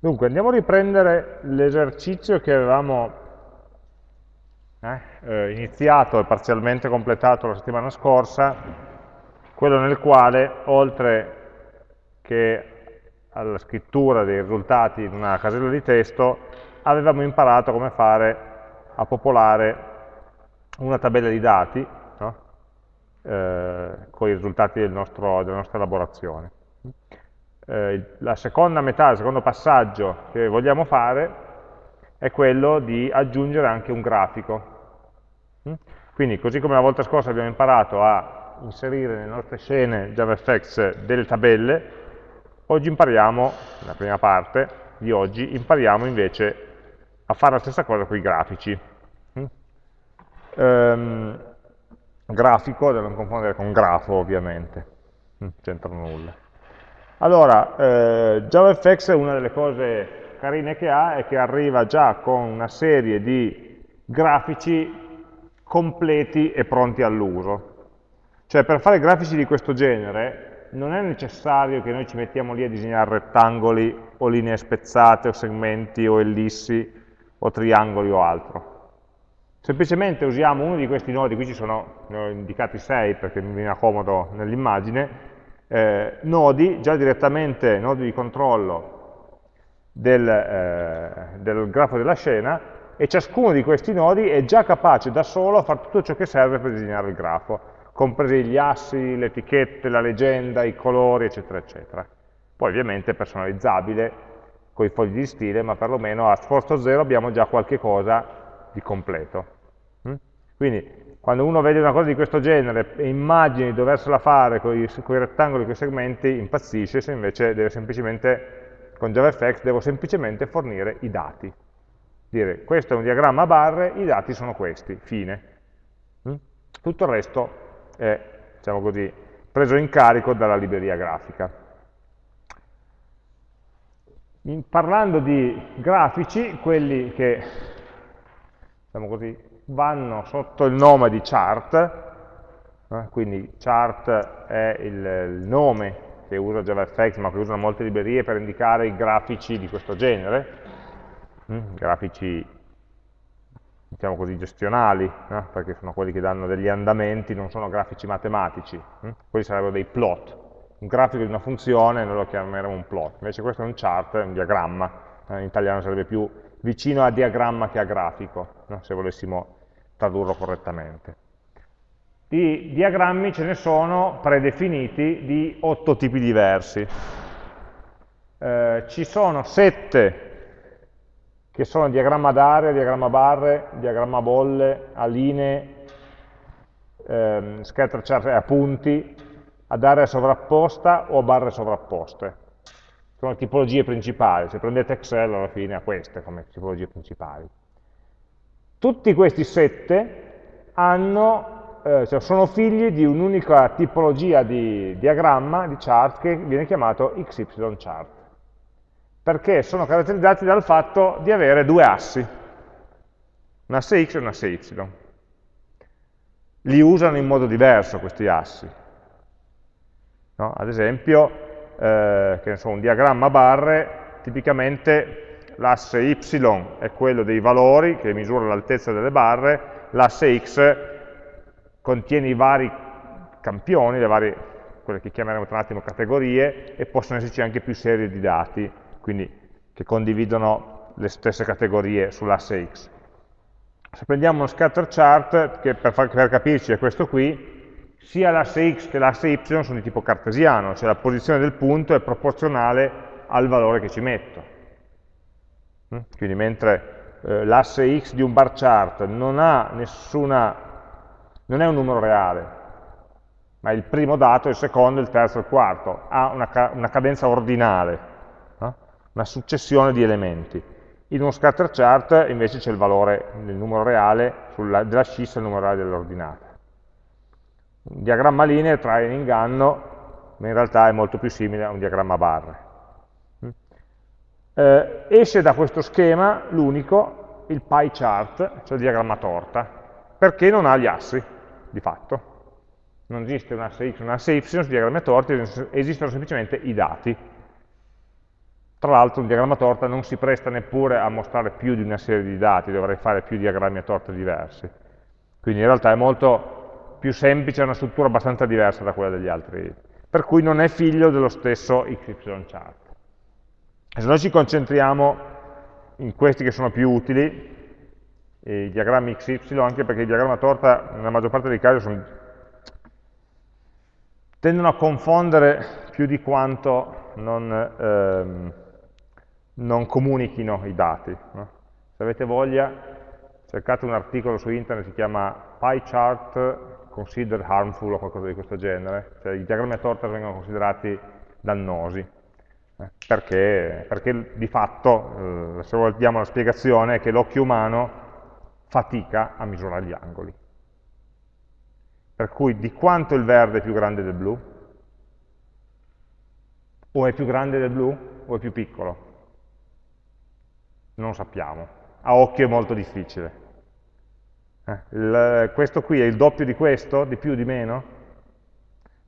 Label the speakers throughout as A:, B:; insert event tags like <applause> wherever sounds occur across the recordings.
A: Dunque, andiamo a riprendere l'esercizio che avevamo eh, eh, iniziato e parzialmente completato la settimana scorsa, quello nel quale, oltre che alla scrittura dei risultati in una casella di testo, avevamo imparato come fare a popolare una tabella di dati no? eh, con i risultati del nostro, della nostra elaborazione eh, la seconda metà, il secondo passaggio che vogliamo fare è quello di aggiungere anche un grafico. Mm? Quindi così come la volta scorsa abbiamo imparato a inserire nelle nostre scene JavaFX delle tabelle, oggi impariamo, nella prima parte di oggi, impariamo invece a fare la stessa cosa con i grafici. Ehm, grafico, da non confondere con grafo ovviamente, non mm, c'entra nulla. Allora, eh, JavaFX una delle cose carine che ha è che arriva già con una serie di grafici completi e pronti all'uso. Cioè per fare grafici di questo genere non è necessario che noi ci mettiamo lì a disegnare rettangoli o linee spezzate o segmenti o ellissi o triangoli o altro. Semplicemente usiamo uno di questi nodi, qui ci sono, ne ho indicati sei perché mi viene comodo nell'immagine, eh, nodi, già direttamente nodi di controllo del, eh, del grafo della scena e ciascuno di questi nodi è già capace da solo a fare tutto ciò che serve per disegnare il grafo, compresi gli assi, le etichette, la legenda, i colori, eccetera, eccetera. Poi ovviamente è personalizzabile con i fogli di stile, ma perlomeno a sforzo zero abbiamo già qualche cosa di completo. Mm? Quindi quando uno vede una cosa di questo genere e immagini di doversela fare con i, rettangoli, con i segmenti, impazzisce, se invece deve semplicemente, con JavaFX, devo semplicemente fornire i dati. Dire, questo è un diagramma a barre, i dati sono questi, fine. Mm? Tutto il resto è, diciamo così, preso in carico dalla libreria grafica. In, parlando di grafici, quelli che, diciamo così, vanno sotto il nome di chart, eh, quindi chart è il, il, nome che usa JavaFX, ma che usano molte librerie per indicare i grafici di questo genere, hm, grafici diciamo così gestionali, eh, perché sono quelli che danno degli andamenti, non sono grafici matematici, hm, quelli sarebbero dei plot, un grafico di una funzione noi lo chiameremo un plot, invece questo è un chart, è un diagramma, eh, in italiano sarebbe più vicino a diagramma che a grafico, no? se volessimo tradurlo correttamente. Di diagrammi ce ne sono predefiniti di otto tipi diversi. Eh, ci sono sette che sono diagramma d'area, diagramma barre, diagramma bolle, a linee, ehm, chart a punti, ad area sovrapposta o a barre sovrapposte. Sono tipologie principali, se prendete Excel alla fine ha queste come tipologie principali. Tutti questi sette hanno, eh, cioè sono figli di un'unica tipologia di diagramma, di chart, che viene chiamato XY chart, perché sono caratterizzati dal fatto di avere due assi, un asse X e un asse Y. Li usano in modo diverso questi assi. No? Ad esempio, eh, so, un diagramma a barre, tipicamente l'asse y è quello dei valori che misura l'altezza delle barre, l'asse x contiene i vari campioni, le varie, quelle che chiameremo tra un attimo categorie, e possono esserci anche più serie di dati, quindi che condividono le stesse categorie sull'asse x. Se prendiamo uno scatter chart, che per, far, per capirci è questo qui, sia l'asse x che l'asse y sono di tipo cartesiano, cioè la posizione del punto è proporzionale al valore che ci metto. Mm? Quindi mentre eh, l'asse x di un bar chart non nessuna, non è un numero reale, ma il primo dato, il secondo, il terzo, il quarto, ha una, una cadenza ordinale, no? una successione di elementi. In uno scatter chart invece c'è il valore del numero reale sulla, della scissa e il numero reale dell'ordinata. Un diagramma lineare trae in inganno, ma in realtà è molto più simile a un diagramma barre eh, esce da questo schema l'unico, il pie chart, cioè il diagramma torta, perché non ha gli assi, di fatto. Non esiste un asse x, un asse y sui diagrammi torti, esistono semplicemente i dati. Tra l'altro un diagramma torta non si presta neppure a mostrare più di una serie di dati, dovrei fare più diagrammi a torta diversi. Quindi in realtà è molto più semplice, è una struttura abbastanza diversa da quella degli altri, per cui non è figlio dello stesso XY chart. Se noi ci concentriamo in questi che sono più utili, i diagrammi XY, anche perché i diagrammi a torta nella maggior parte dei casi sono, tendono a confondere più di quanto non, ehm, non comunichino i dati. No? Se avete voglia, cercate un articolo su internet, si chiama Pie Chart Considered Harmful o qualcosa di questo genere, cioè i diagrammi a torta vengono considerati dannosi, perché, perché, di fatto, eh, se vogliamo la spiegazione, è che l'occhio umano fatica a misurare gli angoli. Per cui di quanto il verde è più grande del blu? O è più grande del blu o è più piccolo? Non sappiamo. A occhio è molto difficile. Eh, il, questo qui è il doppio di questo? Di più, di meno?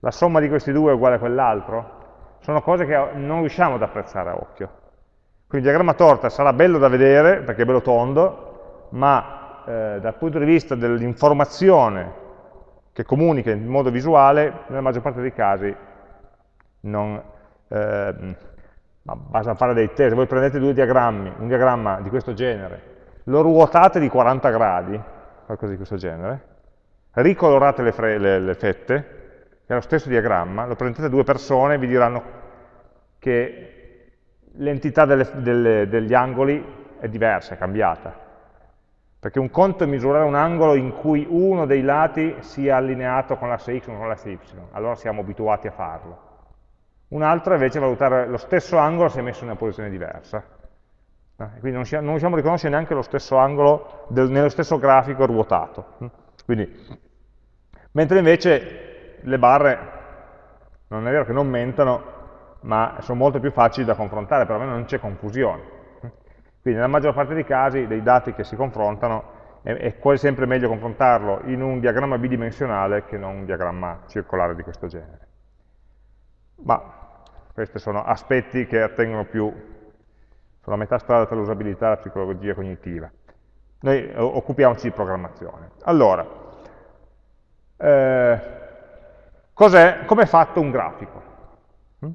A: La somma di questi due è uguale a quell'altro? Sono cose che non riusciamo ad apprezzare a occhio. Quindi il diagramma torta sarà bello da vedere, perché è bello tondo, ma eh, dal punto di vista dell'informazione che comunica in modo visuale, nella maggior parte dei casi non, eh, basta fare dei test, voi prendete due diagrammi, un diagramma di questo genere, lo ruotate di 40 gradi, qualcosa di questo genere, ricolorate le, le, le fette, è lo stesso diagramma, lo prendete due persone e vi diranno che l'entità degli angoli è diversa, è cambiata. Perché un conto è misurare un angolo in cui uno dei lati sia allineato con l'asse x o con l'asse y, allora siamo abituati a farlo. Un altro invece è valutare lo stesso angolo se messo in una posizione diversa. Eh, quindi non, riusciamo a riconoscere neanche lo stesso angolo nello stesso grafico ruotato. Quindi, mentre invece le barre, non è vero che non mentano, ma sono molto più facili da confrontare, per me non c'è confusione. Quindi nella maggior parte dei casi dei dati che si confrontano è, è quasi sempre meglio confrontarlo in un diagramma bidimensionale che non un diagramma circolare di questo genere. Ma questi sono aspetti che attengono più sulla metà strada tra l'usabilità e la psicologia cognitiva. Noi occupiamoci di programmazione. Allora, eh, come è fatto un grafico? Mm?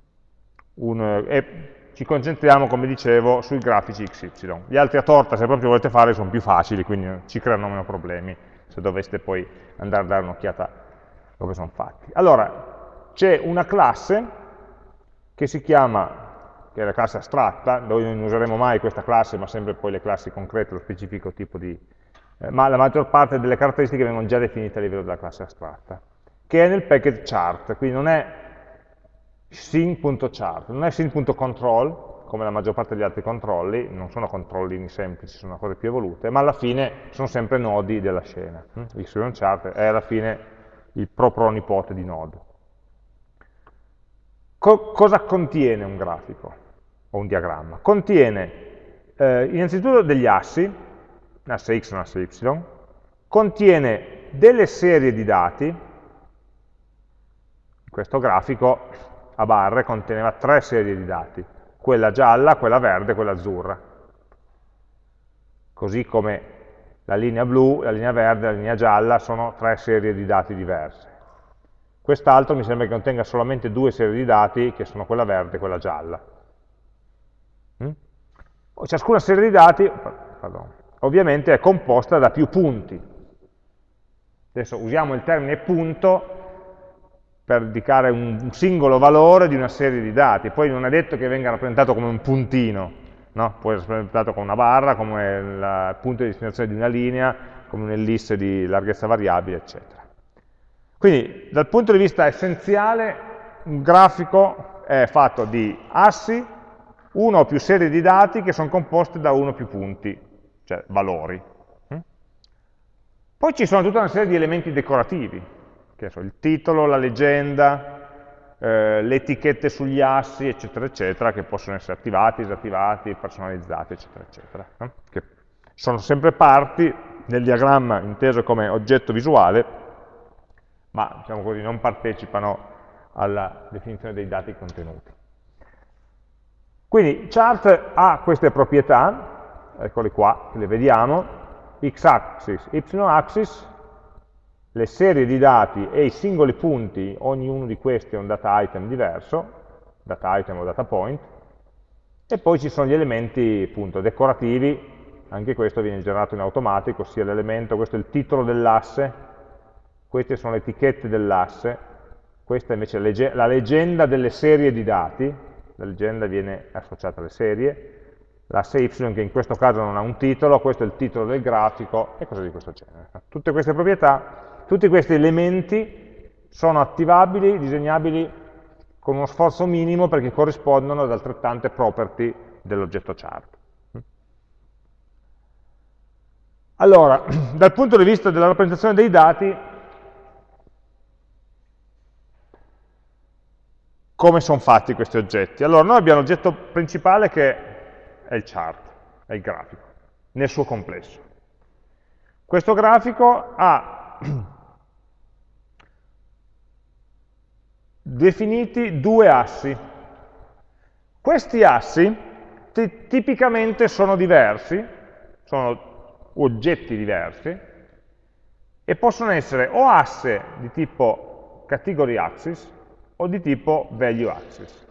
A: Un, eh, ci concentriamo, come dicevo, sui grafici XY. Gli altri a torta, se proprio volete fare, sono più facili, quindi ci creano meno problemi se doveste poi andare a dare un'occhiata come sono fatti. Allora, c'è una classe che si chiama, che è la classe astratta, noi non useremo mai questa classe, ma sempre poi le classi concrete, lo specifico tipo di... Eh, ma la maggior parte delle caratteristiche vengono già definite a livello della classe astratta, che è nel package chart, quindi non è scene.chart, non è scene.control, come la maggior parte degli altri controlli, non sono controllini semplici, sono cose più evolute, ma alla fine sono sempre nodi della scena. Chart è alla fine il pro nipote di node. Co cosa contiene un grafico o un diagramma? Contiene eh, innanzitutto degli assi, un asse x e un asse y, contiene delle serie di dati, questo grafico a barre conteneva tre serie di dati, quella gialla, quella verde e quella azzurra. Così come la linea blu, la linea verde e la linea gialla sono tre serie di dati diverse. Quest'altro mi sembra che contenga solamente due serie di dati, che sono quella verde e quella gialla. Mm? Ciascuna serie di dati, pardon, ovviamente è composta da più punti. Adesso usiamo il termine punto per indicare un singolo valore di una serie di dati, poi non è detto che venga rappresentato come un puntino, no? può essere rappresentato come una barra, come il punto di destinazione di una linea, come un'ellisse di larghezza variabile, eccetera. Quindi dal punto di vista essenziale un grafico è fatto di assi, uno o più serie di dati che sono composte da uno o più punti, cioè valori. Poi ci sono tutta una serie di elementi decorativi, che so, il titolo, la leggenda, eh, le etichette sugli assi, eccetera, eccetera, che possono essere attivati, disattivati, personalizzati, eccetera, eccetera, no? che sono sempre parti nel diagramma inteso come oggetto visuale, ma diciamo così, non partecipano alla definizione dei dati contenuti. Quindi chart ha queste proprietà, eccole qua, le vediamo, x-axis, y-axis, le serie di dati e i singoli punti, ognuno di questi è un data item diverso, data item o data point, e poi ci sono gli elementi appunto decorativi, anche questo viene generato in automatico, ossia l'elemento, questo è il titolo dell'asse, queste sono le etichette dell'asse, questa invece è la leggenda delle serie di dati, la leggenda viene associata alle serie, l'asse y che in questo caso non ha un titolo, questo è il titolo del grafico e cose di questo genere. Tutte queste proprietà, tutti questi elementi sono attivabili, disegnabili con uno sforzo minimo perché corrispondono ad altrettante property dell'oggetto chart. Allora, <clears throat> dal punto di vista della rappresentazione dei dati, come sono fatti questi oggetti? Allora, noi abbiamo l'oggetto principale che è il chart, è il grafico, nel suo complesso. Questo grafico ha <clears throat> definiti due assi. Questi assi tipicamente sono diversi, sono oggetti diversi, e possono essere o asse di tipo category axis o di tipo value axis.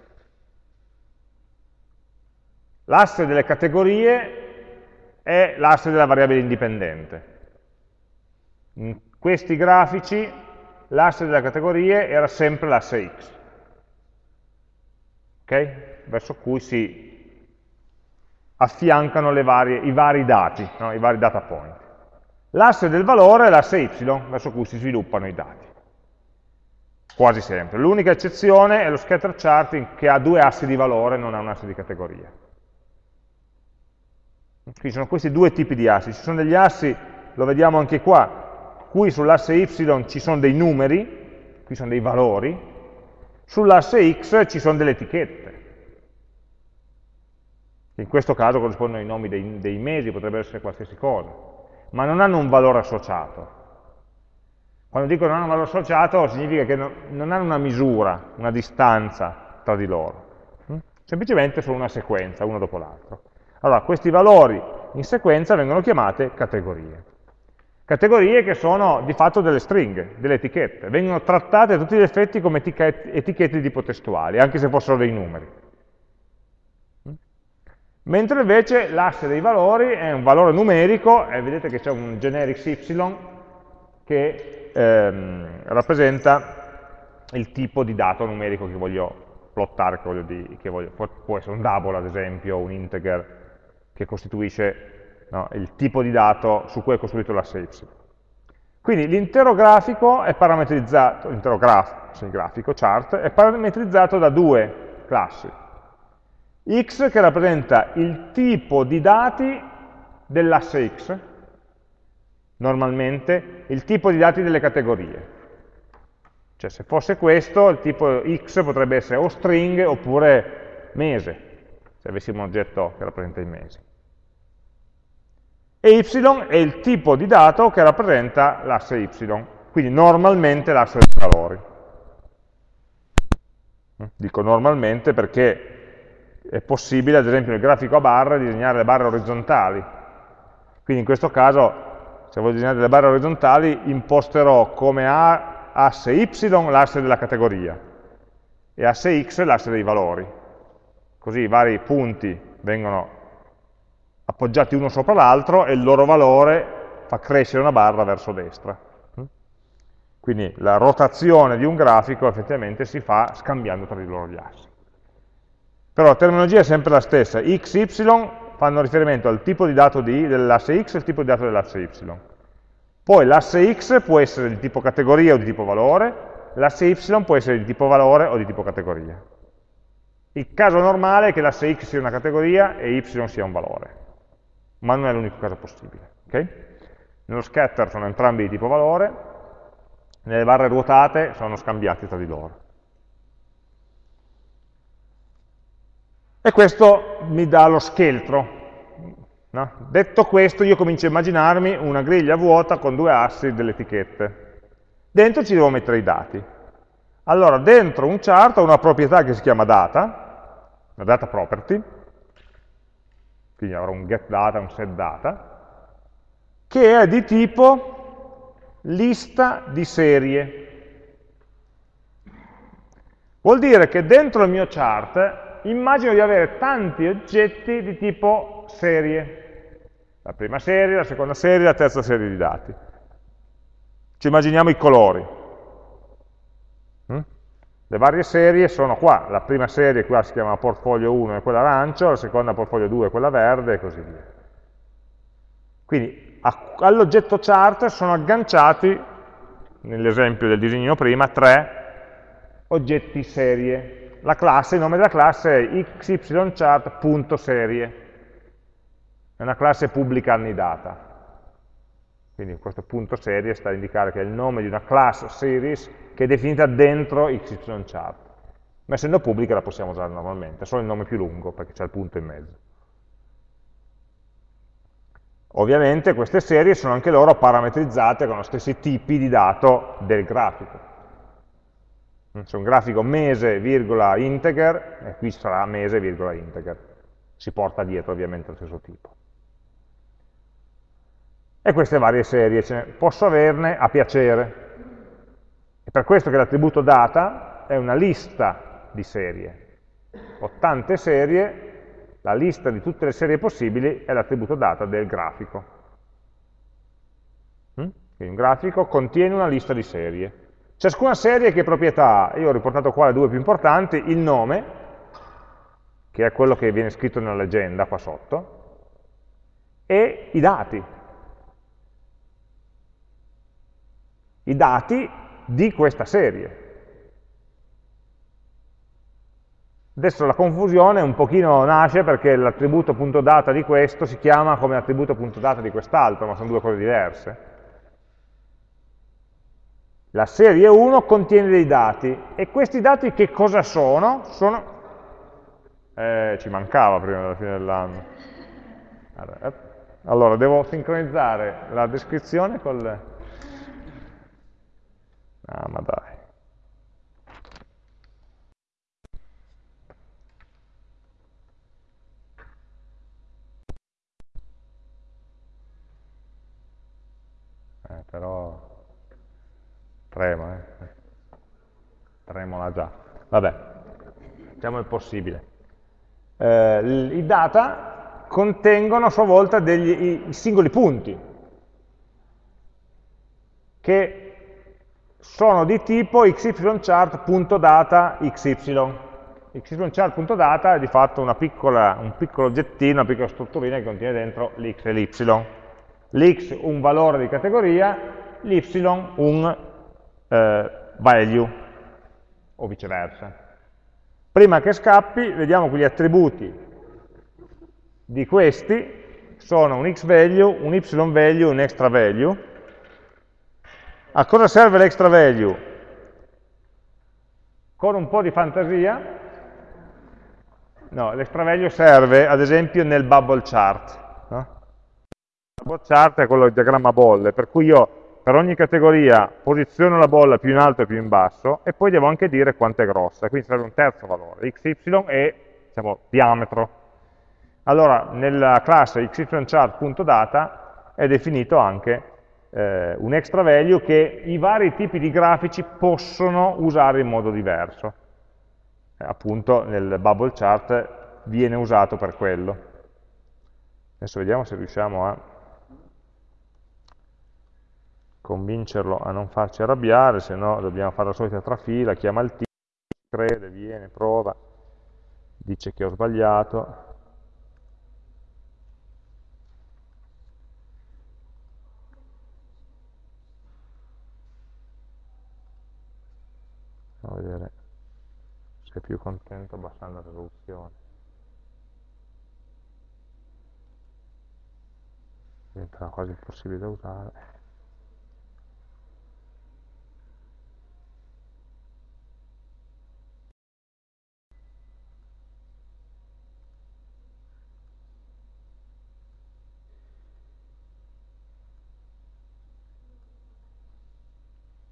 A: L'asse delle categorie è l'asse della variabile indipendente. In questi grafici l'asse delle categorie era sempre l'asse x, okay? verso cui si affiancano varie, i vari dati, no? i vari data point. L'asse del valore è l'asse y, verso cui si sviluppano i dati quasi sempre. L'unica eccezione è lo scatter chart che ha due assi di valore, non ha un asse di categoria. Quindi sono questi due tipi di assi. Ci sono degli assi, lo vediamo anche qua, qui sull'asse y ci sono dei numeri, qui sono dei valori, sull'asse x ci sono delle etichette. In questo caso corrispondono ai nomi dei, dei mesi, potrebbe essere qualsiasi cosa, ma non hanno un valore associato. Quando dico non hanno un valore associato significa che non hanno una misura, una distanza tra di loro. Mm? Semplicemente sono una sequenza, uno dopo l'altro. Allora, questi valori in sequenza vengono chiamate categorie. Categorie che sono di fatto delle stringhe, delle etichette, vengono trattate a tutti gli effetti come etichette di tipo testuali, anche se fossero dei numeri. Mentre invece l'asse dei valori è un valore numerico, e vedete che c'è un generics y che ehm, rappresenta il tipo di dato numerico che voglio plottare, che voglio di, che voglio, può essere un double ad esempio, un integer che costituisce no, il tipo di dato su cui è costruito l'asse y. Quindi l'intero grafico è parametrizzato, l'intero graf, sì, grafico, chart, è parametrizzato da due classi. x che rappresenta il tipo di dati dell'asse x, normalmente il tipo di dati delle categorie. Cioè se fosse questo, il tipo x potrebbe essere o string oppure mese, se avessimo un oggetto che rappresenta i mesi. E y è il tipo di dato che rappresenta l'asse y, quindi normalmente l'asse dei valori. Dico normalmente perché è possibile, ad esempio nel grafico a barre, disegnare le barre orizzontali. Quindi in questo caso se voglio disegnare delle barre orizzontali, imposterò come asse y l'asse della categoria e asse x l'asse dei valori. Così i vari punti vengono appoggiati uno sopra l'altro e il loro valore fa crescere una barra verso destra. Quindi la rotazione di un grafico effettivamente si fa scambiando tra di loro gli assi. Però la terminologia è sempre la stessa, x, y fanno riferimento al tipo di dato dell'asse x e al tipo di dato dell'asse y. Poi l'asse x può essere di tipo categoria o di tipo valore, l'asse y può essere di tipo valore o di tipo categoria. Il caso normale è che l'asse x sia una categoria e y sia un valore, ma non è l'unico caso possibile. Okay? Nello scatter sono entrambi di tipo valore, nelle barre ruotate sono scambiati tra di loro. E questo mi dà lo scheletro. No? Detto questo, io comincio a immaginarmi una griglia vuota con due assi delle etichette. Dentro ci devo mettere i dati. Allora, dentro un chart ho una proprietà che si chiama data, una data property, quindi avrò un getData, un setData, che è di tipo lista di serie. Vuol dire che dentro il mio chart immagino di avere tanti oggetti di tipo serie. La prima serie, la seconda serie, la terza serie di dati. Ci immaginiamo i colori. Le varie serie sono qua, la prima serie qua si chiama portfolio 1 è quella arancio, la seconda portfolio 2 è quella verde e così via. Quindi all'oggetto chart sono agganciati, nell'esempio del disegno prima, tre oggetti serie. La classe, il nome della classe è xychart.serie, è una classe pubblica annidata. Quindi questo punto serie sta a indicare che è il nome di una class series che è definita dentro xychart. Ma essendo pubblica la possiamo usare normalmente, solo il nome più lungo perché c'è il punto in mezzo. Ovviamente queste serie sono anche loro parametrizzate con lo stessi tipi di dato del grafico. C'è un grafico mese, virgola, integer, e qui sarà mese, virgola, integer. Si porta dietro ovviamente lo stesso tipo e queste varie serie, cioè, posso averne a piacere. È per questo che l'attributo data è una lista di serie. Ho tante serie, la lista di tutte le serie possibili è l'attributo data del grafico. Mm? Quindi un grafico contiene una lista di serie. Ciascuna serie che proprietà ha? Io ho riportato qua le due più importanti, il nome, che è quello che viene scritto nella leggenda qua sotto, e i dati, i dati di questa serie. Adesso la confusione un pochino nasce perché l'attributo punto data di questo si chiama come attributo punto data di quest'altro, ma sono due cose diverse. La serie 1 contiene dei dati, e questi dati che cosa sono? Sono... Eh, ci mancava prima della fine dell'anno. Allora, devo sincronizzare la descrizione col... Ah, ma dai. Eh, però trema, eh. Tremola già. Vabbè, facciamo il possibile. Eh, I data contengono a sua volta degli, i, i singoli punti che sono di tipo xychart.data xy. xychart.data è di fatto piccola, un piccolo oggettino, una piccola strutturina che contiene dentro l'x e l'y. L'x un valore di categoria, l'y un eh, value, o viceversa. Prima che scappi, vediamo che gli attributi di questi sono un x value, un y value, un extra value, a cosa serve l'extra value? Con un po' di fantasia, no, l'extra value serve ad esempio nel bubble chart. No? Il bubble chart è quello del diagramma bolle, per cui io per ogni categoria posiziono la bolla più in alto e più in basso e poi devo anche dire quanto è grossa, quindi serve un terzo valore, xy e diciamo, diametro. Allora, nella classe xychart.data è definito anche eh, un extra value che i vari tipi di grafici possono usare in modo diverso. Eh, appunto nel bubble chart viene usato per quello. Adesso vediamo se riusciamo a convincerlo a non farci arrabbiare, se no dobbiamo fare la solita trafila, chiama il team, crede, viene, prova, dice che ho sbagliato, A vedere se è più contento abbassando la risoluzione. Diventa quasi impossibile da usare.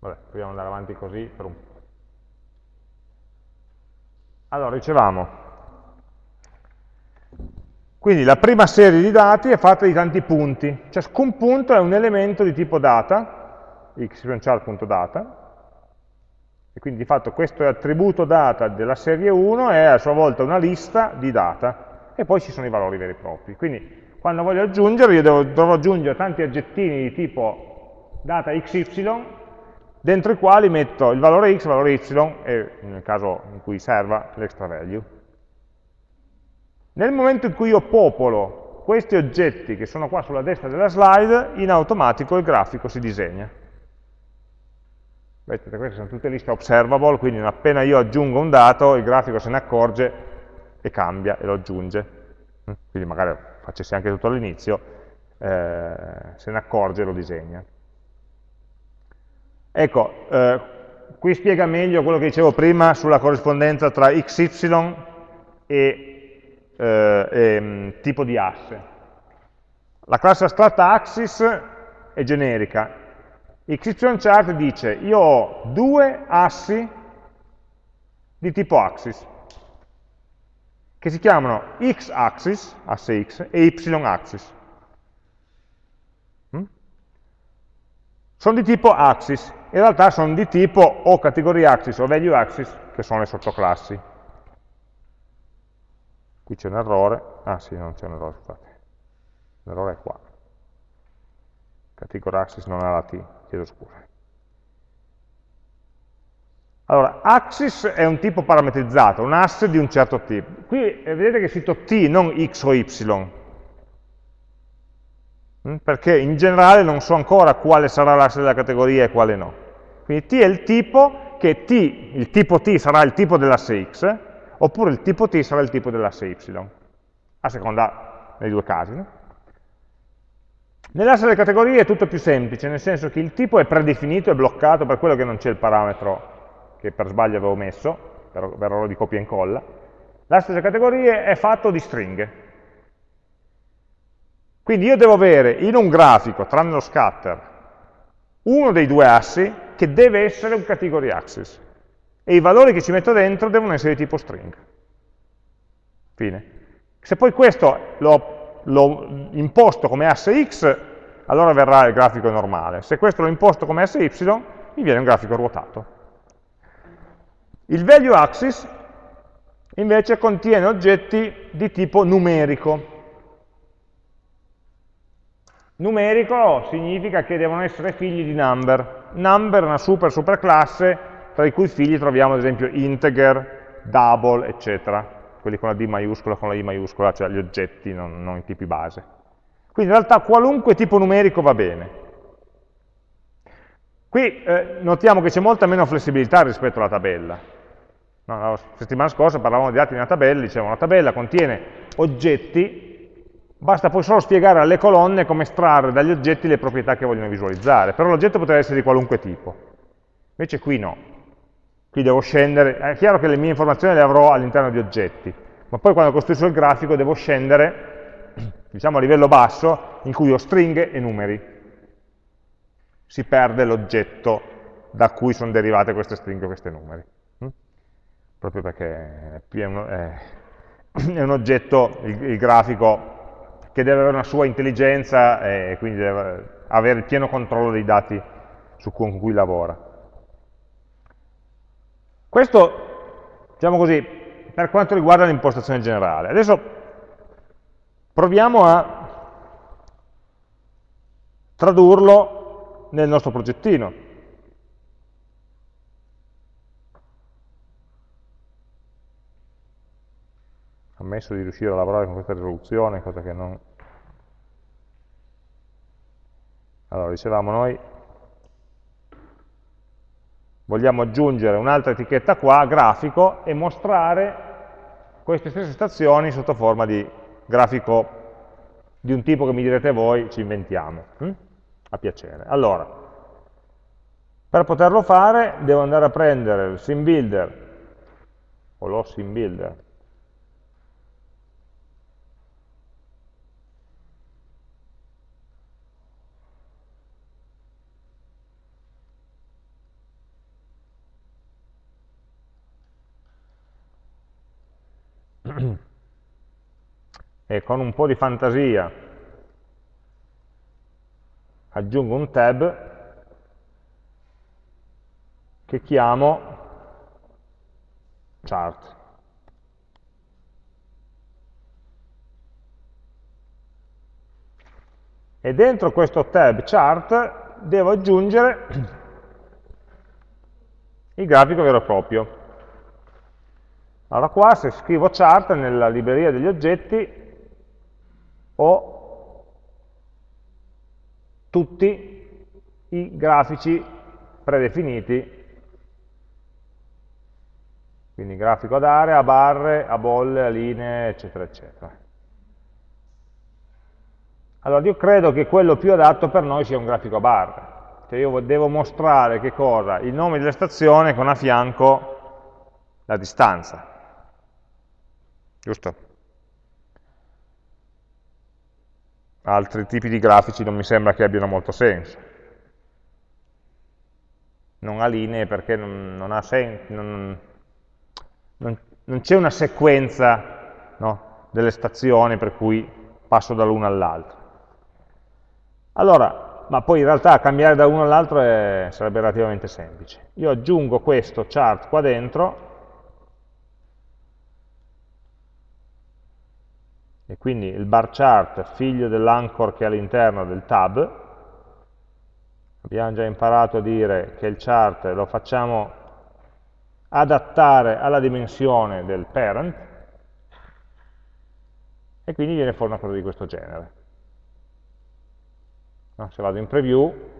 A: Vabbè, proviamo ad andare avanti così per un allora, dicevamo, Quindi la prima serie di dati è fatta di tanti punti, ciascun punto è un elemento di tipo data, xchart.data, e quindi di fatto questo attributo data della serie 1 è a sua volta una lista di data, e poi ci sono i valori veri e propri. Quindi quando voglio aggiungere, io devo, dovrò aggiungere tanti aggettini di tipo data xy, dentro i quali metto il valore x, il valore y, e nel caso in cui serva l'extra value. Nel momento in cui io popolo questi oggetti che sono qua sulla destra della slide, in automatico il grafico si disegna. Vedete, queste sono tutte liste observable, quindi appena io aggiungo un dato, il grafico se ne accorge e cambia e lo aggiunge. Quindi magari facessi anche tutto all'inizio, eh, se ne accorge e lo disegna. Ecco, eh, qui spiega meglio quello che dicevo prima sulla corrispondenza tra xy e eh, eh, tipo di asse. La classe astratta axis è generica. XYChart dice io ho due assi di tipo axis che si chiamano x-axis, asse x, e y-axis. Mm? Sono di tipo axis, in realtà sono di tipo o categoria axis o value axis, che sono le sottoclassi. Qui c'è un errore, ah sì, non c'è un errore, scusate, l'errore è qua. Category axis non ha la T, chiedo scusa. Allora, axis è un tipo parametrizzato, un asse di un certo tipo. Qui eh, vedete che è scritto t, non x o y, mm, perché in generale non so ancora quale sarà l'asse della categoria e quale no. Quindi t è il tipo, che t, il tipo t sarà il tipo dell'asse x, oppure il tipo t sarà il tipo dell'asse y, a seconda nei due casi. No? Nell'asse delle categorie è tutto più semplice, nel senso che il tipo è predefinito, è bloccato per quello che non c'è il parametro che per sbaglio avevo messo, per, per errore di copia e incolla. L'asse delle categorie è fatto di stringhe. Quindi io devo avere in un grafico, tranne lo scatter, uno dei due assi che deve essere un category axis e i valori che ci metto dentro devono essere di tipo string. Fine. Se poi questo l'ho imposto come asse x, allora verrà il grafico normale. Se questo l'ho imposto come asse y, mi viene un grafico ruotato. Il value axis invece contiene oggetti di tipo numerico. Numerico significa che devono essere figli di number. Number è una super super classe tra i cui figli troviamo ad esempio integer, double, eccetera, quelli con la D maiuscola, con la I maiuscola, cioè gli oggetti, non, non i tipi base. Quindi in realtà qualunque tipo numerico va bene. Qui eh, notiamo che c'è molta meno flessibilità rispetto alla tabella. No, la settimana scorsa parlavamo di dati in una tabella, dicevamo una tabella contiene oggetti, basta poi solo spiegare alle colonne come estrarre dagli oggetti le proprietà che vogliono visualizzare, però l'oggetto potrebbe essere di qualunque tipo. Invece qui no, Qui devo scendere, è chiaro che le mie informazioni le avrò all'interno di oggetti, ma poi quando costruisco il grafico devo scendere, <clears throat> diciamo a livello basso, in cui ho stringhe e numeri. Si perde l'oggetto da cui sono derivate queste stringhe o questi numeri. Mm? Proprio perché <clears throat> è un, oggetto, il, grafico, che deve avere una sua intelligenza e quindi deve avere il pieno controllo dei dati su cui, con cui lavora. Questo, diciamo così, per quanto riguarda l'impostazione generale. Adesso proviamo a tradurlo nel nostro progettino. Ammesso di riuscire a lavorare con questa risoluzione, cosa che non... Allora, dicevamo noi vogliamo aggiungere un'altra etichetta qua, grafico, e mostrare queste stesse stazioni sotto forma di grafico di un tipo che mi direte voi, ci inventiamo, hm? a piacere. Allora, per poterlo fare devo andare a prendere il sim builder, o lo sim builder, e con un po' di fantasia aggiungo un tab che chiamo chart. E dentro questo tab chart devo aggiungere <clears throat> il grafico vero e proprio. Allora qua se scrivo chart nella libreria degli oggetti ho tutti i grafici predefiniti quindi grafico ad area, a barre, a bolle, a linee, eccetera, eccetera. Allora io credo che quello più adatto per noi sia un grafico a barre, cioè io devo mostrare che cosa? Il nome della stazione con a fianco la distanza, giusto? Altri tipi di grafici non mi sembra che abbiano molto senso. Non ha linee perché non, non ha senso, non, non, non c'è una sequenza no, delle stazioni per cui passo dall'una all'altra. Allora, ma poi in realtà cambiare da uno all'altro sarebbe relativamente semplice. Io aggiungo questo chart qua dentro, e quindi il bar chart figlio dell'anchor che è all'interno del tab, abbiamo già imparato a dire che il chart lo facciamo adattare alla dimensione del parent e quindi viene fuori una cosa di questo genere. No? Se vado in preview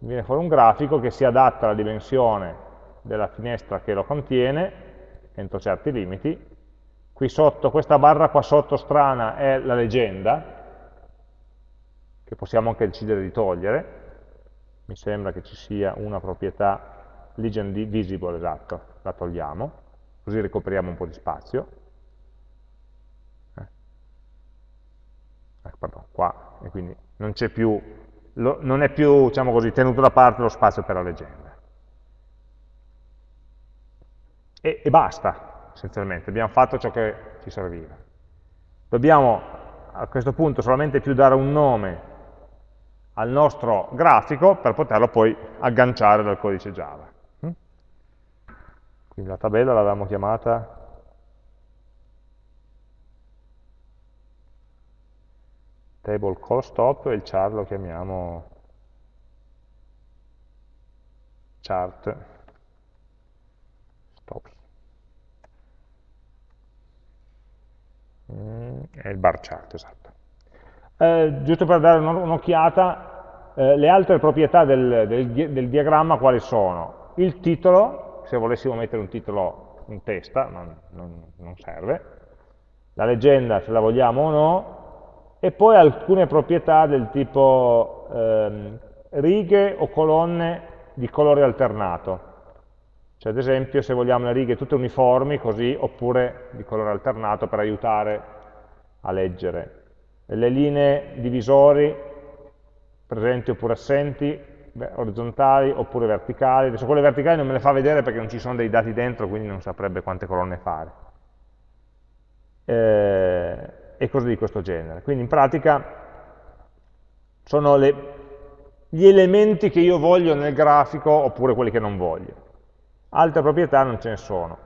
A: viene fuori un grafico che si adatta alla dimensione della finestra che lo contiene entro certi limiti. Qui sotto, questa barra qua sotto strana è la legenda, che possiamo anche decidere di togliere. Mi sembra che ci sia una proprietà legend visible, esatto, la togliamo, così ricopriamo un po' di spazio. Eh. Eh, pardon, qua, e quindi non c'è più, lo, non è più, diciamo così, tenuto da parte lo spazio per la legenda. E, e basta, essenzialmente, abbiamo fatto ciò che ci serviva. Dobbiamo a questo punto solamente più dare un nome al nostro grafico per poterlo poi agganciare dal codice Java. Quindi la tabella l'avevamo chiamata table call stop e il chart lo chiamiamo chart stops. Mm, è il bar chart, esatto. Eh, giusto per dare un'occhiata, eh, le altre proprietà del, del, del diagramma quali sono? Il titolo, se volessimo mettere un titolo in testa, non, non, non serve, la leggenda se la vogliamo o no, e poi alcune proprietà del tipo ehm, righe o colonne di colore alternato. Cioè ad esempio se vogliamo le righe tutte uniformi così, oppure di colore alternato per aiutare a leggere. Le linee divisori presenti oppure assenti, orizzontali oppure verticali. Adesso quelle verticali non me le fa vedere perché non ci sono dei dati dentro, quindi non saprebbe quante colonne fare. Eh, e cose di questo genere. Quindi in pratica sono le, gli elementi che io voglio nel grafico oppure quelli che non voglio. Altre proprietà non ce ne sono.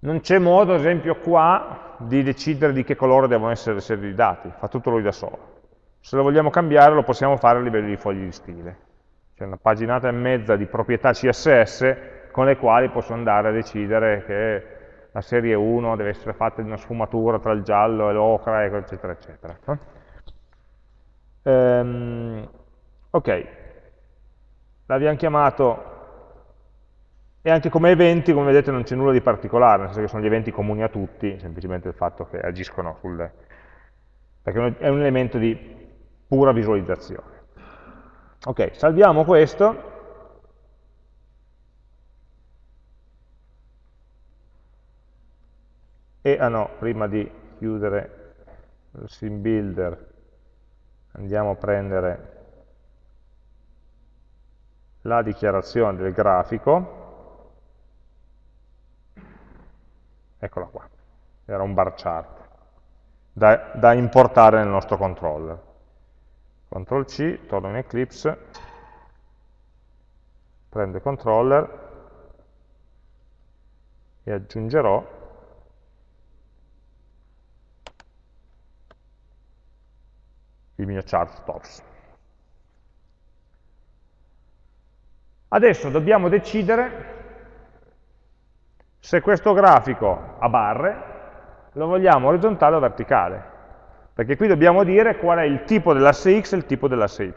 A: Non c'è modo, ad esempio, qua di decidere di che colore devono essere le serie di dati, fa tutto lui da solo. Se lo vogliamo cambiare lo possiamo fare a livello di fogli di stile c'è una paginata e mezza di proprietà CSS con le quali posso andare a decidere che la serie 1 deve essere fatta di una sfumatura tra il giallo e l'ocra, eccetera, eccetera. Ehm, ok, l'abbiamo chiamato, e anche come eventi, come vedete, non c'è nulla di particolare, nel senso che sono gli eventi comuni a tutti, semplicemente il fatto che agiscono sulle... perché è un elemento di pura visualizzazione. Ok, salviamo questo. E, ah no, prima di chiudere il sim builder andiamo a prendere la dichiarazione del grafico, eccola qua, era un bar chart. da, da importare nel nostro controller. CTRL C, torno in Eclipse, prendo il controller e aggiungerò il mio chart stops. Adesso dobbiamo decidere se questo grafico a barre lo vogliamo orizzontale o verticale, perché qui dobbiamo dire qual è il tipo dell'asse x e il tipo dell'asse y.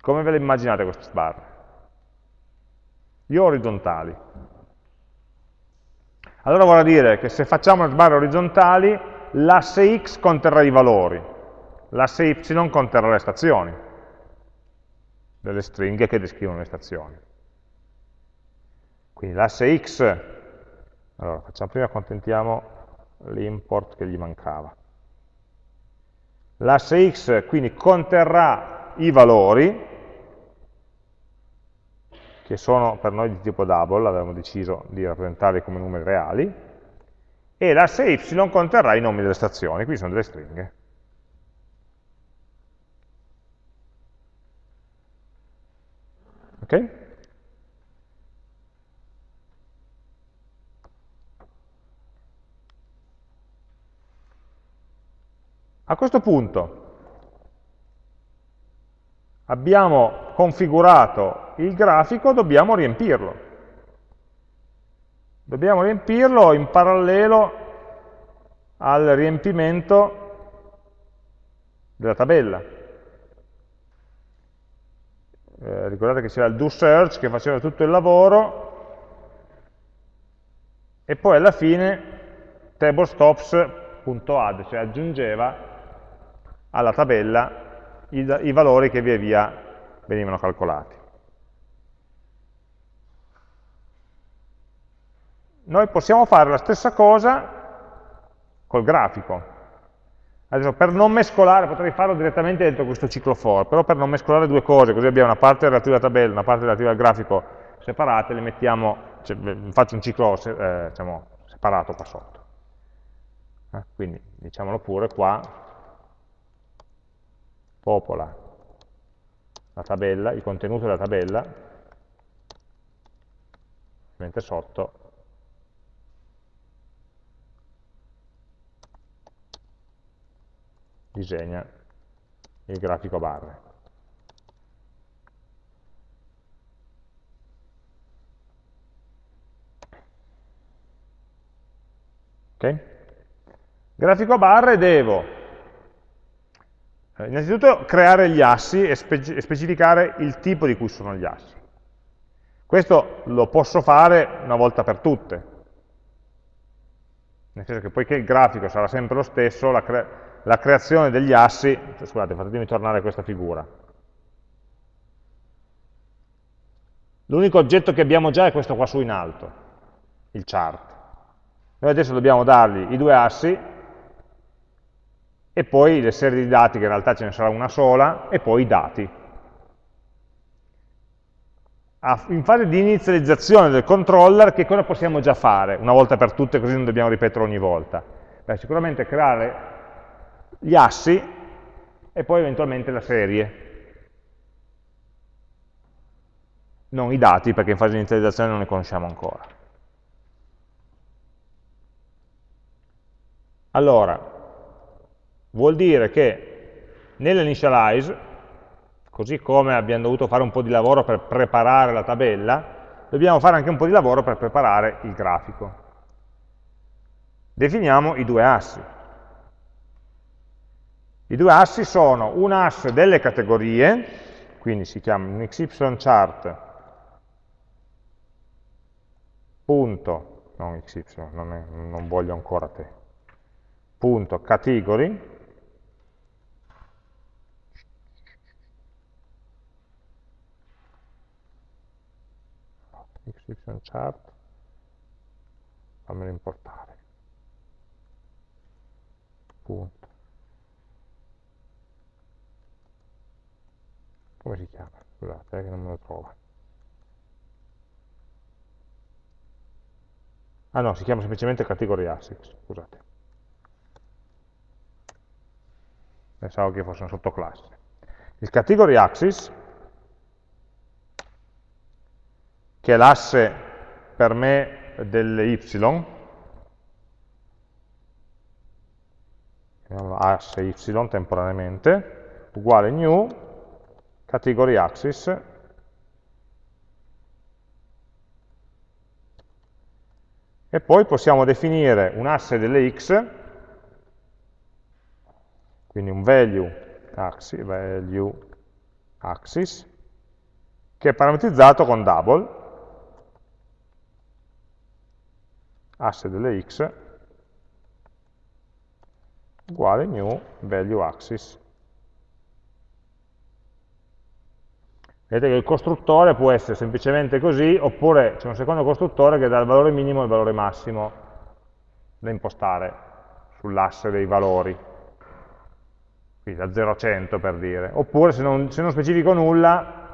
A: Come ve le immaginate queste sbarre? Io orizzontali. Allora vorrà dire che se facciamo le sbarre orizzontali, l'asse x conterrà i valori, l'asse y conterrà le stazioni, delle stringhe che descrivono le stazioni. Quindi l'asse x, allora facciamo prima accontentiamo l'import che gli mancava. L'asse x quindi conterrà i valori, che sono per noi di tipo double, avevamo deciso di rappresentarli come numeri reali, e l'asse y conterrà i nomi delle stazioni, qui sono delle stringhe. Ok? A questo punto abbiamo configurato il grafico, dobbiamo riempirlo. Dobbiamo riempirlo in parallelo al riempimento della tabella. Eh, ricordate che c'era il do search che faceva tutto il lavoro e poi alla fine tablestops.add, cioè aggiungeva alla tabella i, i valori che via via venivano calcolati. Noi possiamo fare la stessa cosa col grafico. Adesso per non mescolare, potrei farlo direttamente dentro questo ciclo for, però per non mescolare due cose, così abbiamo una parte relativa alla tabella, una parte relativa al grafico separate, le mettiamo, cioè, faccio un ciclo eh, diciamo, separato qua sotto. Eh, quindi diciamolo pure qua, popola la tabella, il contenuto della tabella, mentre sotto disegna il grafico a barre. Ok? Grafico a barre devo eh, innanzitutto creare gli assi e, spe specificare il tipo di cui sono gli assi. Questo lo posso fare una volta per tutte, nel senso che poiché il grafico sarà sempre lo stesso, la, cre la creazione degli assi, scusate fatemi tornare a questa figura, l'unico oggetto che abbiamo già è questo qua su in alto, il chart. Noi adesso dobbiamo dargli i due assi, e poi le serie di dati, che in realtà ce ne sarà una sola, e poi i dati. In fase di inizializzazione del controller, che cosa possiamo già fare, una volta per tutte, così non dobbiamo ripetere ogni volta? Beh, sicuramente creare gli assi e poi eventualmente la serie. Non i dati, perché in fase di inizializzazione non ne conosciamo ancora. Allora, vuol dire che nell'initialize, così come abbiamo dovuto fare un po' di lavoro per preparare la tabella, dobbiamo fare anche un po' di lavoro per preparare il grafico. Definiamo i due assi. I due assi sono un asse delle categorie, quindi si chiama un XY chart, punto, non XY, non, è, non voglio ancora te, punto category, xy chart, fammelo importare. Punto. Come si chiama? Scusate, eh, che non me lo trova. Ah no, si chiama semplicemente category axis, scusate. Pensavo che fosse una sottoclasse. Il category axis, che è l'asse per me delle y, asse y temporaneamente, uguale new, category axis, e poi possiamo definire un asse delle x, quindi un value axis, value axis che è parametrizzato con double, asse delle x, uguale new value axis. Vedete che il costruttore può essere semplicemente così, oppure c'è un secondo costruttore che dà il valore minimo e il valore massimo da impostare sull'asse dei valori, quindi da 0 a 100 per dire. Oppure se non, se non specifico nulla,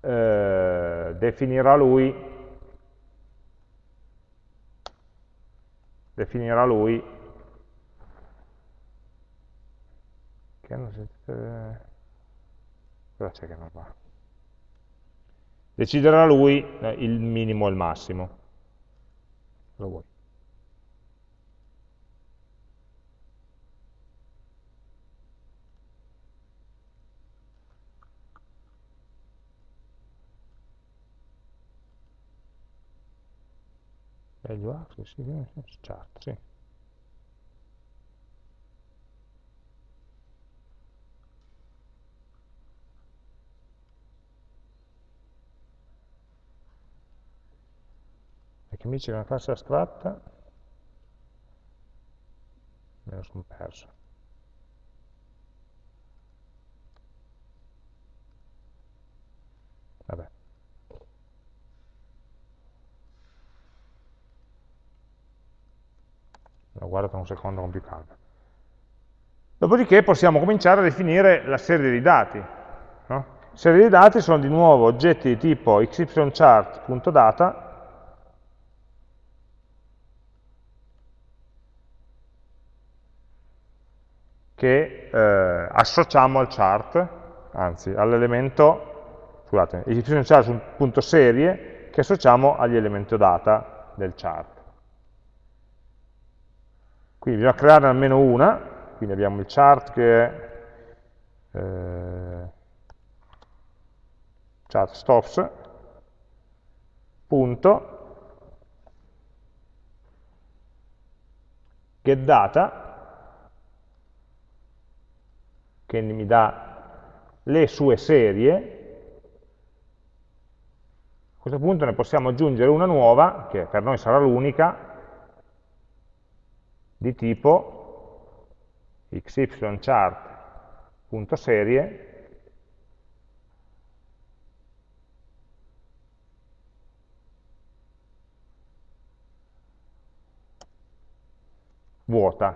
A: eh, definirà lui, definirà lui che si, eh, cosa c'è che non va? deciderà lui eh, il minimo e il massimo. Lo vuoi. Value access, sì, chart, sì. che mi dice che una classe astratta, me lo sono perso. Vabbè. Lo guardo per un secondo con più calma. Dopodiché possiamo cominciare a definire la serie di dati. No? Serie di dati sono di nuovo oggetti di tipo xychart.data che eh, associamo al chart, anzi all'elemento, scusate, y.chart.serie che associamo agli elementi data del chart. Quindi bisogna crearne almeno una, quindi abbiamo il chart che è eh, chart stops, punto, get data, che mi dà le sue serie, a questo punto ne possiamo aggiungere una nuova, che per noi sarà l'unica, di tipo xychart.serie vuota.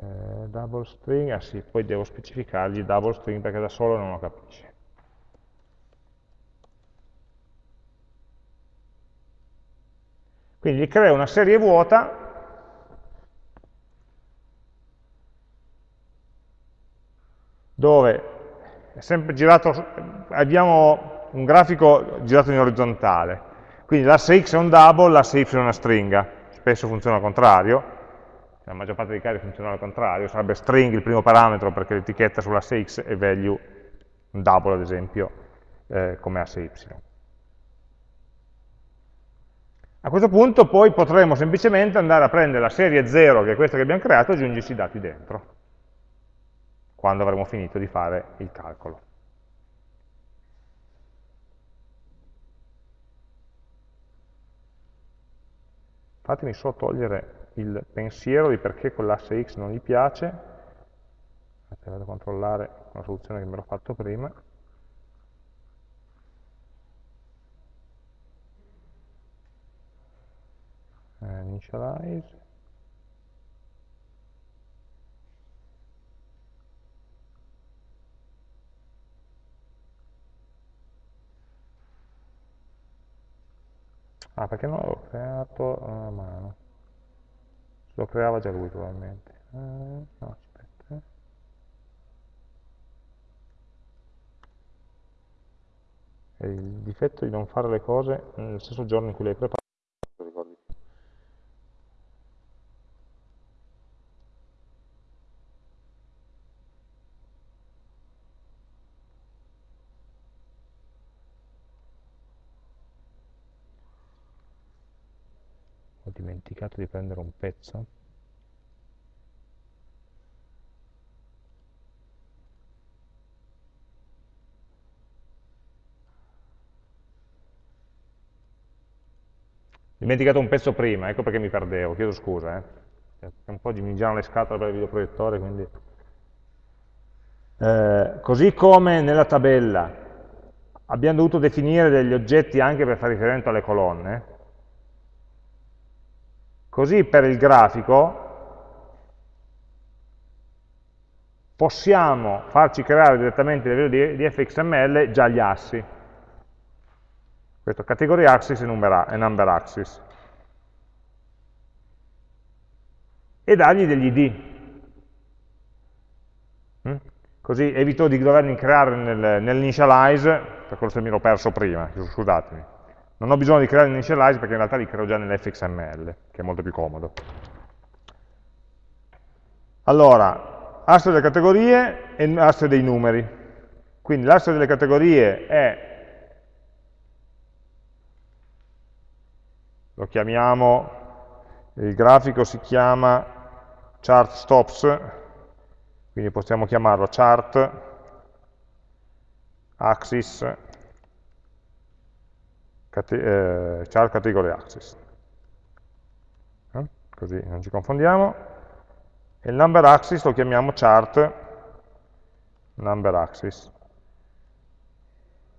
A: eh, double string, ah sì, poi devo specificargli double string perché da solo non lo capisce. Quindi gli creo una serie vuota. Dove è sempre girato, abbiamo un grafico girato in orizzontale, quindi l'asse x è un double, l'asse y è una stringa, spesso funziona al contrario, la maggior parte dei casi funziona al contrario, sarebbe string il primo parametro perché l'etichetta sull'asse x e value, un double ad esempio, eh, come asse y. A questo punto poi potremo semplicemente andare a prendere la serie 0, che è questa che abbiamo creato, e aggiungerci i dati dentro, quando avremo finito di fare il calcolo. Fatemi solo togliere il pensiero di perché quell'asse x non gli piace, vado a controllare una soluzione che mi ero fatto prima, initialize, Ah, perché non l'ho creato a mano? Lo creava già lui probabilmente. Eh, no, aspetta. È il difetto di non fare le cose nello stesso giorno in cui le hai preparate. Dimenticato di prendere un pezzo. Dimenticato un pezzo prima, ecco perché mi perdevo, chiedo scusa, eh. un po' mi girano le scatole per il videoproiettore, quindi... Eh, così come nella tabella abbiamo dovuto definire degli oggetti anche per fare riferimento alle colonne, Così per il grafico possiamo farci creare direttamente a livello di, di fxml già gli assi. Questo category axis e number, number axis. E dargli degli id. Mm? Così evito di doverli creare nel, nell'initialize, per quello che mi ero perso prima, scusatemi. Non ho bisogno di creare l'initialize perché in realtà li creo già nell'fxml, che è molto più comodo. Allora, asse delle categorie e asse dei numeri. Quindi l'asse delle categorie è, lo chiamiamo, il grafico si chiama chart stops, quindi possiamo chiamarlo chart axis eh, category access. Eh? Così non ci confondiamo. E il number axis lo chiamiamo chart number axis.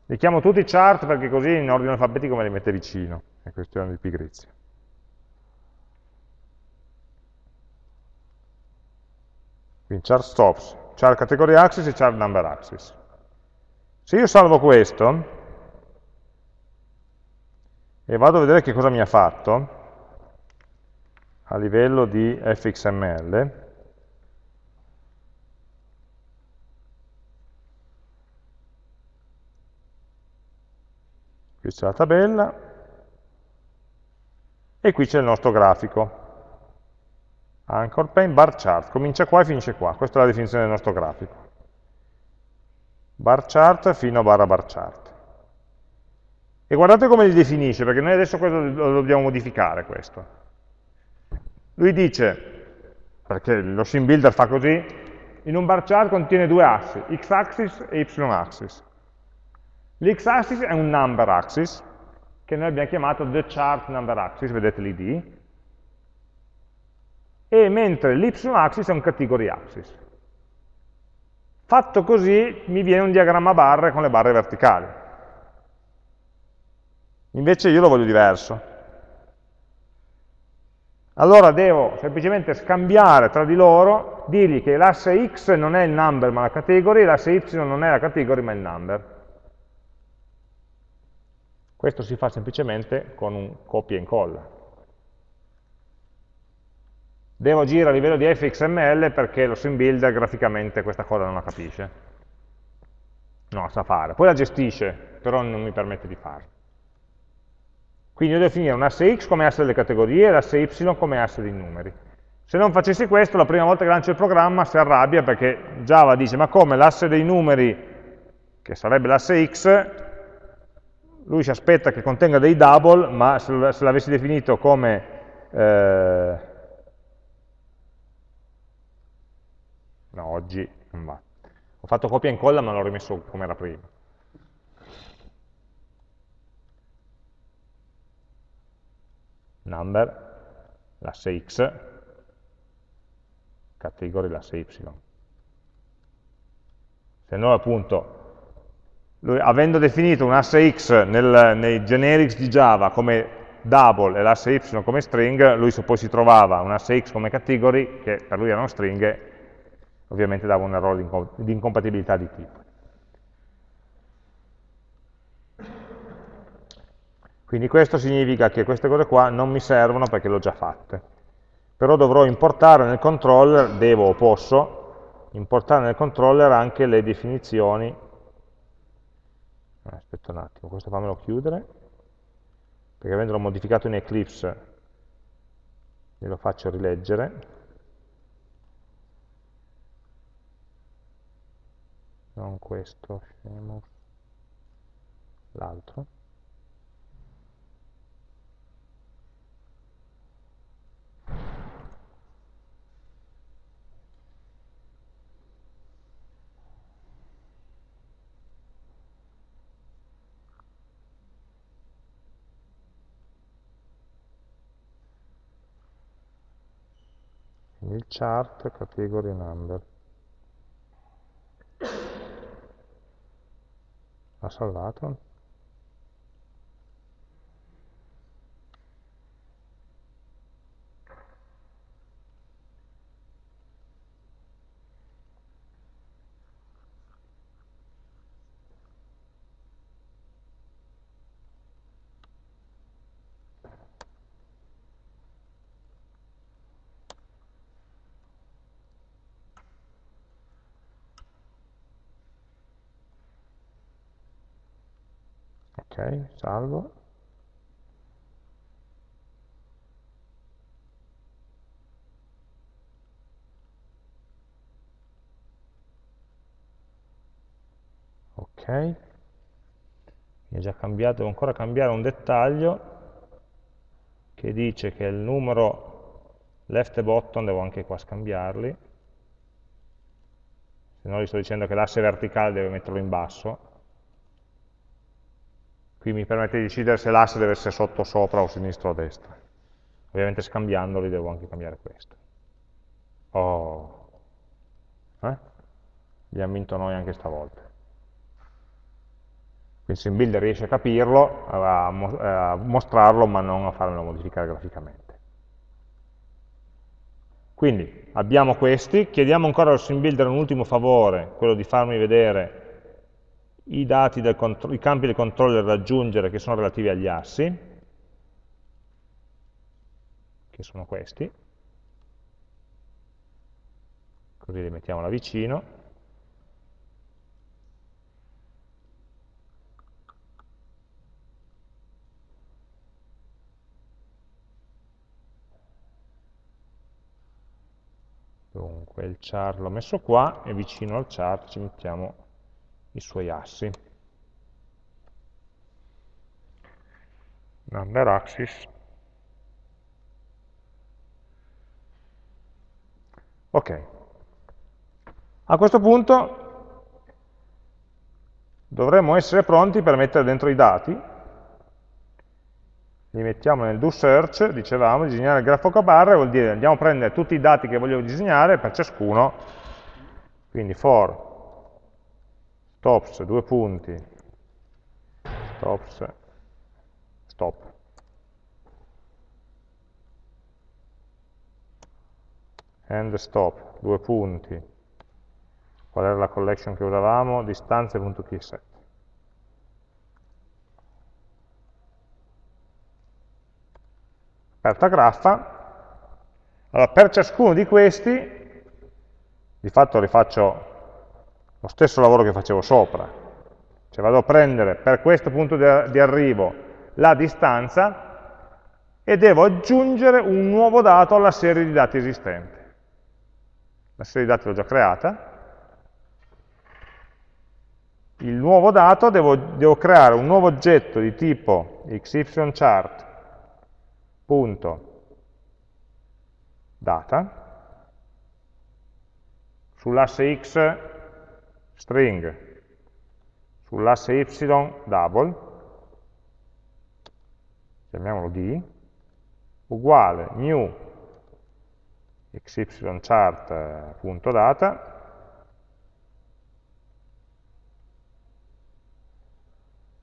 A: Li chiamo tutti chart perché così in ordine alfabetico me li mette vicino, è questione di pigrizia. Quindi chart stops, chart category axis e chart number axis. Se io salvo questo, e vado a vedere che cosa mi ha fatto a livello di fxml, qui c'è la tabella, e qui c'è il nostro grafico. Anchor pane bar chart, comincia qua e finisce qua, questa è la definizione del nostro grafico. Bar chart fino a barra bar chart. E guardate come li definisce, perché noi adesso lo dobbiamo modificare questo. Lui dice, perché lo sim builder fa così, in un bar chart contiene due assi, x-axis e y-axis. L'x-axis è un number axis, che noi abbiamo chiamato the chart number axis, vedete l'id, e mentre l'y-axis è un category axis. Fatto così mi viene un diagramma a barre con le barre verticali. Invece io lo voglio diverso. Allora devo semplicemente scambiare tra di loro, dirgli che l'asse x non è il number ma la category, l'asse y non è la category ma il number. Questo si fa semplicemente con un copia e incolla. Devo agire a livello di fxml perché lo sim builder graficamente questa cosa non la capisce. La sa fare. Poi la gestisce, però non mi permette di farlo. Quindi devo definire un asse x come asse delle categorie e l'asse y come asse dei numeri. Se non facessi questo, la prima volta che lancio il programma si arrabbia perché Java dice ma come l'asse dei numeri, che sarebbe l'asse x, lui si aspetta che contenga dei double, ma se l'avessi definito come... Eh, no, oggi non va. Ho fatto copia e incolla ma l'ho rimesso come era prima. Number, l'asse x, category l'asse y. Se noi appunto, lui, avendo definito un asse x nel, nei generics di Java come double e l'asse y come string, lui poi si trovava un asse x come category, che per lui erano stringhe, ovviamente dava un errore di incompatibilità di tipo. Quindi questo significa che queste cose qua non mi servono perché le ho già fatte. Però dovrò importare nel controller, devo o posso, importare nel controller anche le definizioni. Aspetta un attimo, questo fammelo chiudere, perché avendolo modificato in Eclipse glielo faccio rileggere. Non questo, l'altro. Il chart category number. Ha salvato ok, salvo. Ok, mi è già cambiato, devo ancora cambiare un dettaglio che dice che il numero left e bottom devo anche qua scambiarli, se no gli sto dicendo che l'asse verticale deve metterlo in basso, Qui mi permette di decidere se l'asse deve essere sotto, sopra o sinistra o destra. Ovviamente scambiandoli devo anche cambiare questo. Oh. Eh? Abbiamo vinto noi anche stavolta. Quindi SimBuilder riesce a capirlo, a, a mostrarlo, ma non a farlo modificare graficamente. Quindi abbiamo questi, chiediamo ancora al SimBuilder un ultimo favore, quello di farmi vedere i, i campi del controller da aggiungere che sono relativi agli assi, che sono questi, così li mettiamo là vicino, Dunque il char l'ho messo qua e vicino al char ci mettiamo i suoi assi. Number axis. Ok. A questo punto dovremmo essere pronti per mettere dentro i dati. Li mettiamo nel do search, dicevamo, disegnare il grafo a barre, vuol dire andiamo a prendere tutti i dati che voglio disegnare per ciascuno, quindi for stops, due punti, stops, stop. And stop, due punti. Qual era la collection che usavamo? Distanze.keyset. Aperta graffa. Allora, per ciascuno di questi, di fatto rifaccio lo stesso lavoro che facevo sopra. Cioè vado a prendere per questo punto di arrivo la distanza e devo aggiungere un nuovo dato alla serie di dati esistente. La serie di dati l'ho già creata. Il nuovo dato devo, devo creare un nuovo oggetto di tipo xychart.data sull'asse x string sull'asse y double, chiamiamolo d, uguale new xychart.data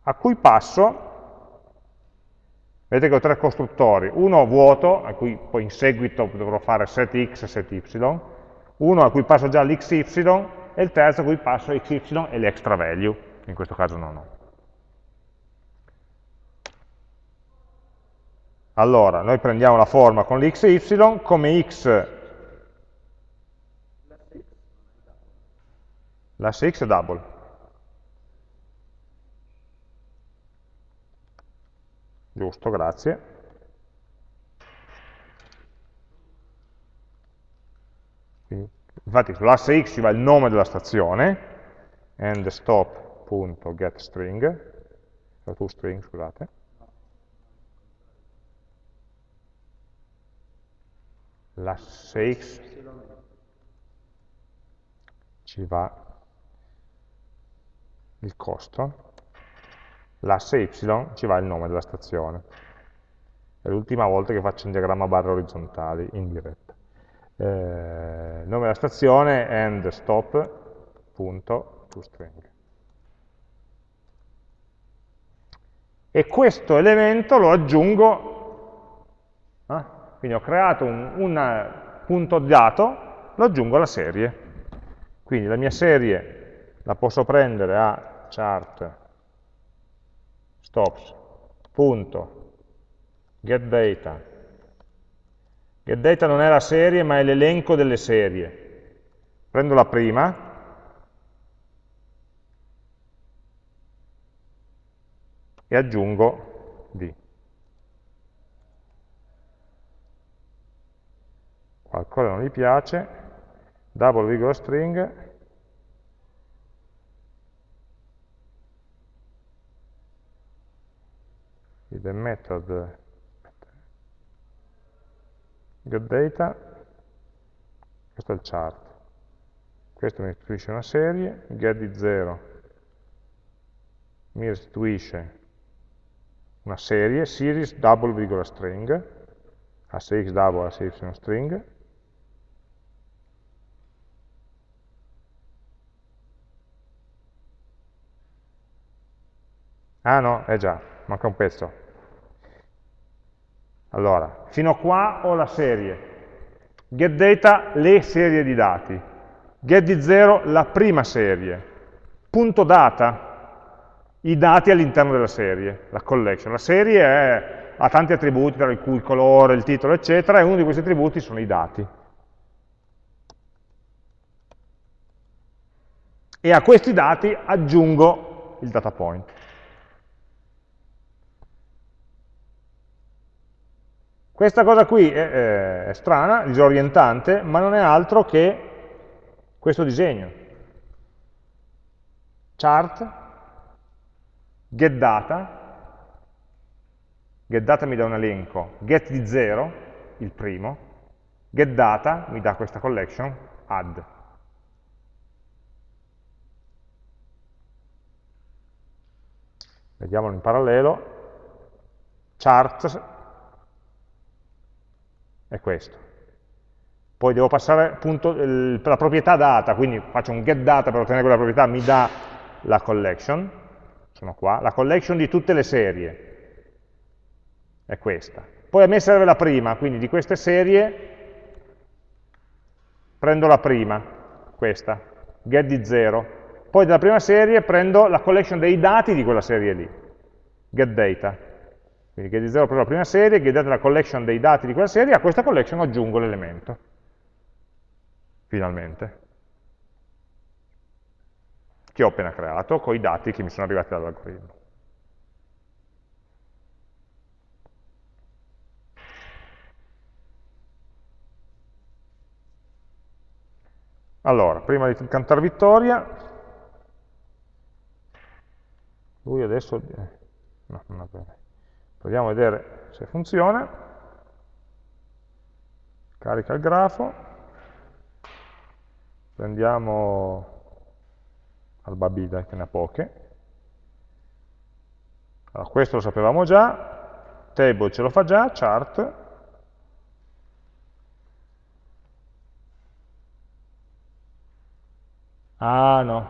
A: a cui passo, vedete che ho tre costruttori, uno vuoto, a cui poi in seguito dovrò fare setx e set y, uno a cui passo già l'xy e il terzo a cui passo xy e l'extra value, in questo caso non ho. Allora, noi prendiamo la forma con l'x e y, come x l'asse x è double. Giusto, grazie. Infatti sull'asse x ci va il nome della stazione, and stop.getString, toString, scusate. L'asse x ci va il costo, l'asse y ci va il nome della stazione. È l'ultima volta che faccio un diagramma barre orizzontali in diretta. Eh, nome della stazione and stop.toString. E questo elemento lo aggiungo, eh? quindi ho creato un, un punto dato, lo aggiungo alla serie. Quindi la mia serie la posso prendere a chart stops punto get data non è la serie ma è l'elenco delle serie. Prendo la prima. E aggiungo D. Qualcosa non gli piace. Double virgola string. The method getData, questo è il chart, questo mi restituisce una serie, get di 0 mi restituisce una serie, series double string, asse x double, asse y string, Ah no, è già, manca un pezzo. Allora, fino a qua ho la serie. GetData, le serie di dati. Get di 0, la prima serie. Punto data, i dati all'interno della serie, la collection. La serie è, ha tanti attributi, tra cui il colore, il titolo, eccetera, e uno di questi attributi sono i dati. E a questi dati aggiungo il data point. Questa cosa qui è, è, strana, disorientante, ma non è altro che questo disegno. Chart, getData, getData mi dà un elenco, get di 0, il primo, getData mi dà questa collection, add. Vediamolo in parallelo, chart è questo. Poi devo passare appunto la proprietà data, quindi faccio un get data per ottenere quella proprietà, mi dà la collection, sono qua, la collection di tutte le serie, è questa. Poi a me serve la prima, quindi di queste serie prendo la prima, questa, get di 0. Poi dalla prima serie prendo la collection dei dati di quella serie lì, get data. Quindi get di 0 per la prima serie, get data la collection dei dati di quella serie, a questa collection aggiungo l'elemento, finalmente, che ho appena creato con i dati che mi sono arrivati dall'algoritmo. Allora, prima di cantare vittoria, lui adesso... Eh, no, non va bene. Proviamo a vedere se funziona. Carica il grafo. Prendiamo Albabida, che ne ha poche. Allora, questo lo sapevamo già, table ce lo fa già, chart. Ah no,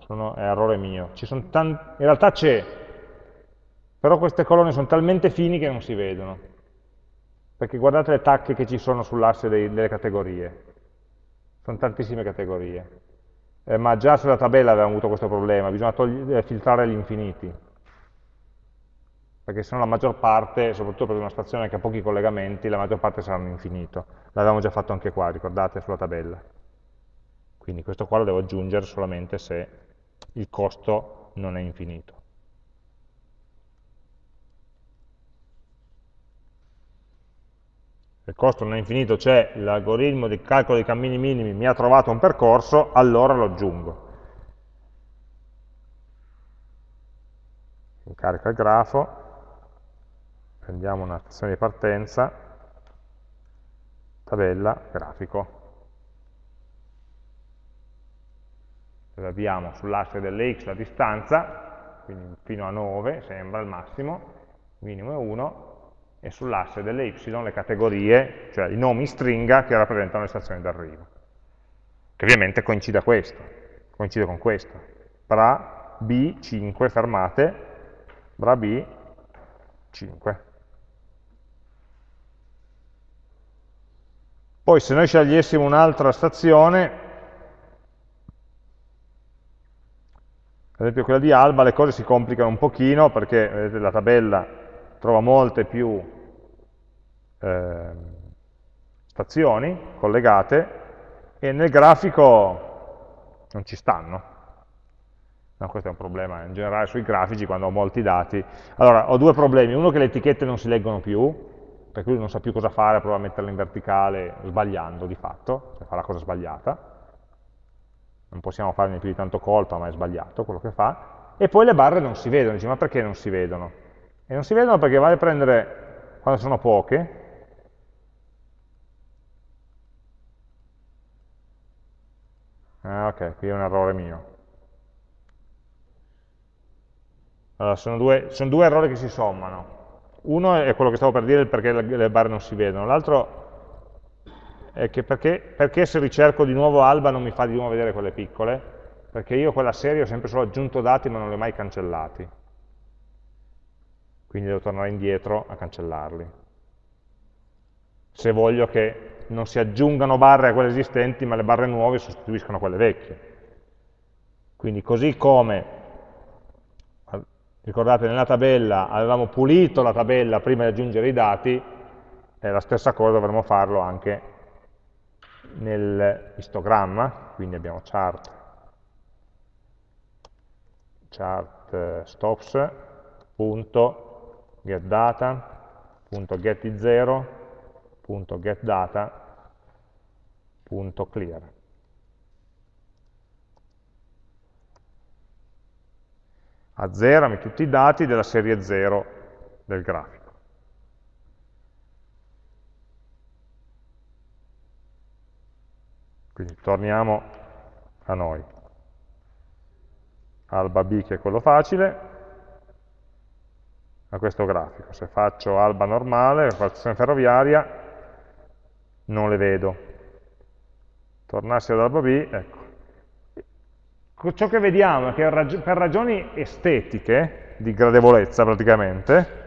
A: sono, è errore mio. in realtà c'è, però queste colonne sono talmente fini che non si vedono, perché guardate le tacche che ci sono sull'asse delle categorie, sono tantissime categorie, eh, ma già sulla tabella avevamo avuto questo problema, bisogna eh, filtrare gli infiniti, perché se no la maggior parte, soprattutto per una stazione che ha pochi collegamenti, la maggior parte saranno infinito. L'avevamo già fatto anche qua, ricordate, sulla tabella. Quindi questo qua lo devo aggiungere solamente se il costo non è infinito. Il costo non è infinito, c'è l'algoritmo di calcolo dei cammini minimi, mi ha trovato un percorso, allora lo aggiungo. Carica il grafo, prendiamo una stazione di partenza, tabella, grafico. Abbiamo sull'asse delle x la distanza, quindi fino a 9 sembra il massimo, minimo è 1, e sull'asse delle y le categorie, cioè i nomi stringa che rappresentano le stazioni d'arrivo. Che ovviamente coincide, questo, coincide con questo. Bra B 5 fermate, bra B 5. Poi se noi scegliessimo un'altra stazione, ad esempio quella di Alba, le cose si complicano un pochino perché vedete, la tabella trova molte più eh, stazioni collegate e nel grafico non ci stanno. No, questo è un problema in generale sui grafici quando ho molti dati. Allora, ho due problemi. Uno che le etichette non si leggono più, per cui non sa più cosa fare, prova a metterla in verticale sbagliando di fatto, cioè fa la cosa sbagliata, non possiamo farne più di tanto colpa, ma è sbagliato quello che fa, e poi le barre non si vedono, dice ma perché non si vedono? E non si vedono perché vale prendere, quando sono poche, ah ok, qui è un errore mio, allora sono due, sono due errori che si sommano, uno è quello che stavo per dire perché le barre non si vedono, l'altro è che perché, perché, se ricerco di nuovo alba non mi fa di nuovo vedere quelle piccole? Perché io quella serie ho sempre solo aggiunto dati ma non li ho mai cancellati. Quindi devo tornare indietro a cancellarli. Se voglio che non si aggiungano barre a quelle esistenti ma le barre nuove sostituiscono quelle vecchie. Quindi così come Ricordate, nella tabella avevamo pulito la tabella prima di aggiungere i dati, e la stessa cosa dovremmo farlo anche nel histogramma, quindi abbiamo chart, chart eh, stops, punto, getData, punto getI0, punto getData, punto clear. azzerami tutti i dati della serie 0 del grafico. Quindi torniamo a noi. Alba B che è quello facile, a questo grafico. Se faccio alba normale, stazione ferroviaria, non le vedo. Tornassi ad alba B, ecco, ciò che vediamo è che per ragioni estetiche, di gradevolezza praticamente,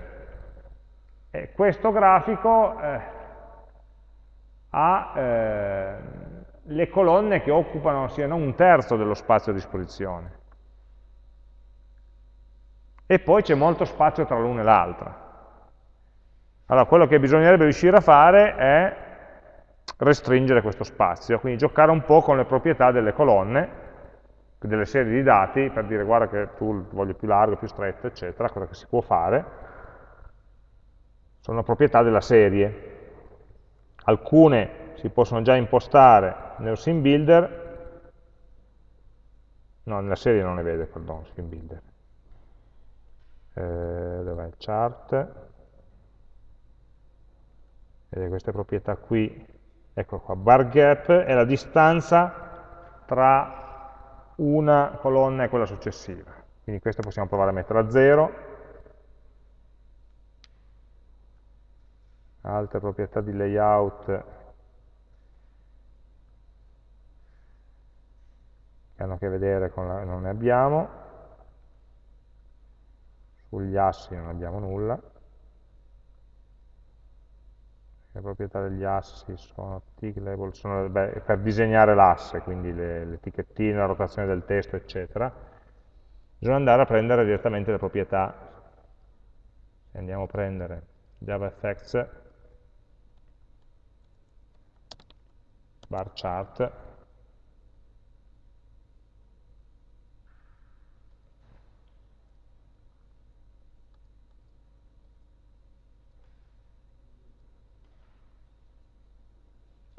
A: eh, questo grafico eh, ha eh, le colonne che occupano siano un terzo dello spazio a disposizione. E poi c'è molto spazio tra l'una e l'altra. Allora, quello che bisognerebbe riuscire a fare è restringere questo spazio, quindi giocare un po' con le proprietà delle colonne, delle serie di dati per dire guarda che tu voglio più largo, più stretto, eccetera, cosa che si può fare, sono proprietà della serie. Alcune si possono già impostare nello sim builder, no, nella serie non le vede, perdono, sim builder. Eh, dov'è il chart? Vedete queste proprietà qui, ecco qua, bar gap è la distanza tra una colonna e quella successiva. Quindi questa possiamo provare a mettere a 0. Altre proprietà di layout che hanno a che vedere con la... non ne abbiamo. Sugli assi non abbiamo nulla le proprietà degli assi sono tick label, sono beh, per disegnare l'asse, quindi l'etichettino, la rotazione del testo, eccetera. Bisogna andare a prendere direttamente le proprietà andiamo a prendere JavaFX bar chart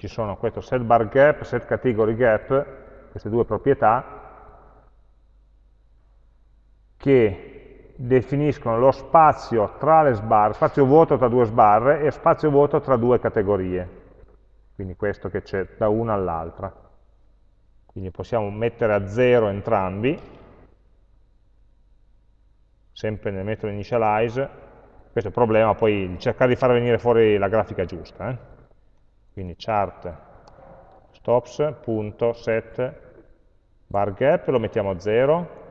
A: ci sono questo set bar gap, set category gap, queste due proprietà che definiscono lo spazio tra le sbarre, spazio vuoto tra due sbarre e spazio vuoto tra due categorie. Quindi questo che c'è da una all'altra. Quindi possiamo mettere a zero entrambi, sempre nel metodo initialize. Questo è il problema, poi cercare di far venire fuori la grafica giusta. Eh? Quindi chart stops.set bar gap lo mettiamo a 0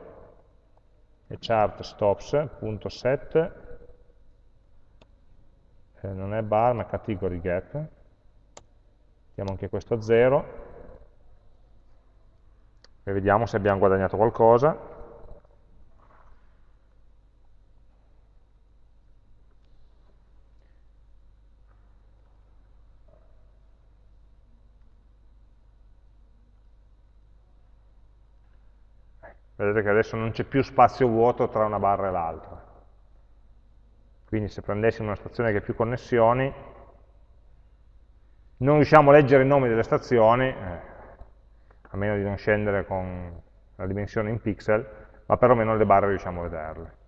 A: e chart stops.set eh, non è bar ma category gap. Mettiamo anche questo a 0 e vediamo se abbiamo guadagnato qualcosa vedete che adesso non c'è più spazio vuoto tra una barra e l'altra. Quindi se prendessimo una stazione che ha più connessioni, non riusciamo a leggere i nomi delle stazioni, eh, a meno di non scendere con la dimensione in pixel, ma perlomeno le barre riusciamo a vederle.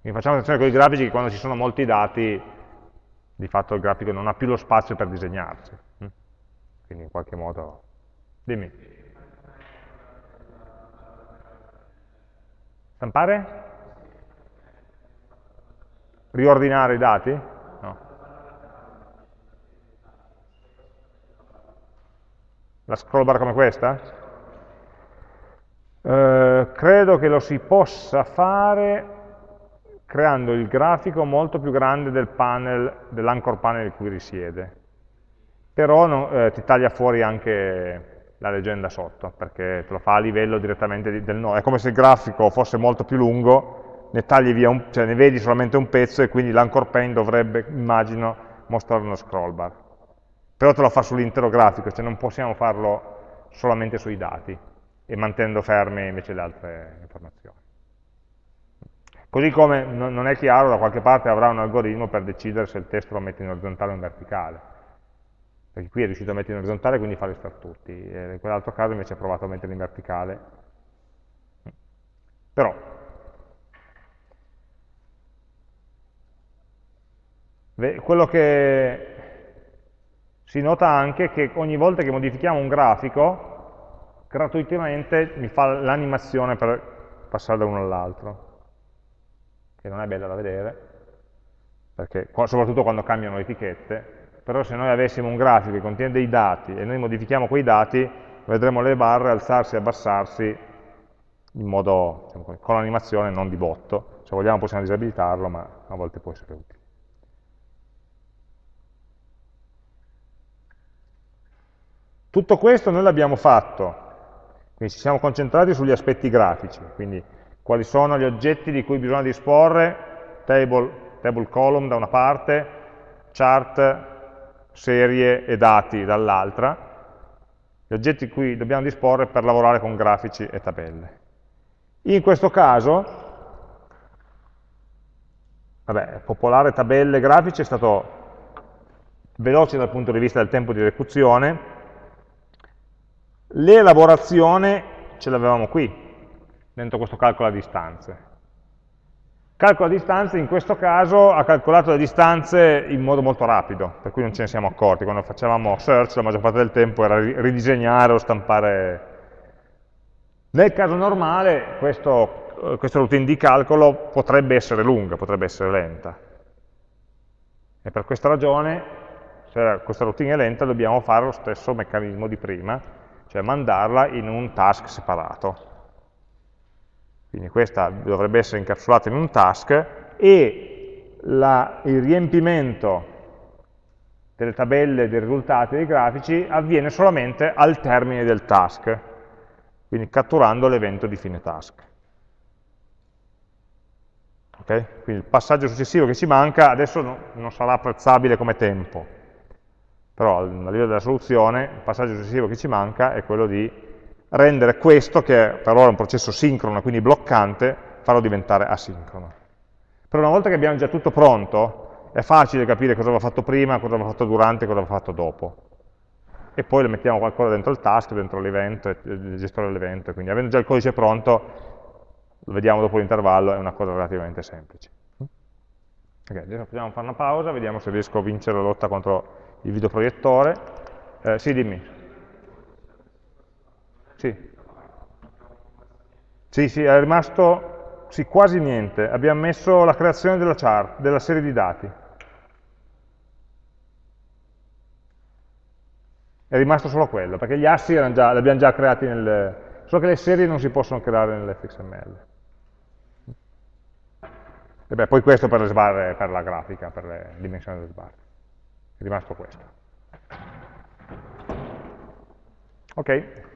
A: Quindi facciamo attenzione con i grafici che quando ci sono molti dati, di fatto il grafico non ha più lo spazio per disegnarsi. Hm? Quindi in qualche modo... Dimmi. Stampare? Riordinare i dati? No. La scroll bar come questa? Eh, credo che lo si possa fare creando il grafico molto più grande del panel, dell'anchor panel in cui risiede. Però no, eh, ti taglia fuori anche la leggenda sotto, perché te lo fa a livello direttamente del nodo. È come se il grafico fosse molto più lungo, ne tagli via un, cioè ne vedi solamente un pezzo e quindi l'anchor pane dovrebbe, immagino, mostrare uno scroll bar. Però te lo fa sull'intero grafico, cioè non possiamo farlo solamente sui dati e mantenendo ferme invece le altre informazioni. Così come non è chiaro, da qualche parte avrà un algoritmo per decidere se il testo lo mette in orizzontale o in verticale perché qui è riuscito a mettere in orizzontale quindi fa restare tutti, e in quell'altro caso invece ha provato a metterli in verticale. Però, quello che si nota anche è che ogni volta che modifichiamo un grafico, gratuitamente mi fa l'animazione per passare da uno all'altro, che non è bella da vedere, perché, soprattutto quando cambiano le etichette, però se noi avessimo un grafico che contiene dei dati e noi modifichiamo quei dati, vedremo le barre alzarsi e abbassarsi in modo, diciamo, con l'animazione, non di botto. Se vogliamo possiamo disabilitarlo, ma a volte può essere utile. Tutto questo noi l'abbiamo fatto, quindi ci siamo concentrati sugli aspetti grafici, quindi quali sono gli oggetti di cui bisogna disporre, table, table column da una parte, chart serie e dati dall'altra, gli oggetti cui dobbiamo disporre per lavorare con grafici e tabelle. In questo caso, vabbè, popolare tabelle e grafici è stato veloce dal punto di vista del tempo di esecuzione, l'elaborazione ce l'avevamo qui, dentro questo calcolo a distanze. Calcola distanze, in questo caso ha calcolato le distanze in modo molto rapido, per cui non ce ne siamo accorti. Quando facevamo search la maggior parte del tempo era ridisegnare o stampare. Nel caso normale questo, eh, questa routine di calcolo potrebbe essere lunga, potrebbe essere lenta. E per questa ragione, se questa routine è lenta, dobbiamo fare lo stesso meccanismo di prima, cioè mandarla in un task separato. Quindi questa dovrebbe essere incapsulata in un task e la, il riempimento delle tabelle dei risultati dei grafici avviene solamente al termine del task, quindi catturando l'evento di fine task. Okay? Quindi il passaggio successivo che ci manca adesso no, non sarà apprezzabile come tempo, però a livello della soluzione il passaggio successivo che ci manca è quello di rendere questo, che per ora è un processo sincrono, quindi bloccante, farlo diventare asincrono. Però una volta che abbiamo già tutto pronto, è facile capire cosa va fatto prima, cosa va fatto durante, cosa va fatto dopo. E poi le mettiamo qualcosa dentro il task, dentro l'evento, il gestore dell'evento, quindi avendo già il codice pronto, lo vediamo dopo l'intervallo, è una cosa relativamente semplice. Ok, adesso possiamo fare una pausa, vediamo se riesco a vincere la lotta contro il videoproiettore. Eh, sì, dimmi. Sì. Sì, sì, è rimasto sì, quasi niente. Abbiamo messo la creazione della chart, della serie di dati. È rimasto solo quello, perché gli assi già, li abbiamo già creati nel... Solo che le serie non si possono creare nell'fxml. E beh, poi questo per le sbarre, per la grafica, per le dimensioni delle sbarre. È rimasto questo. Ok.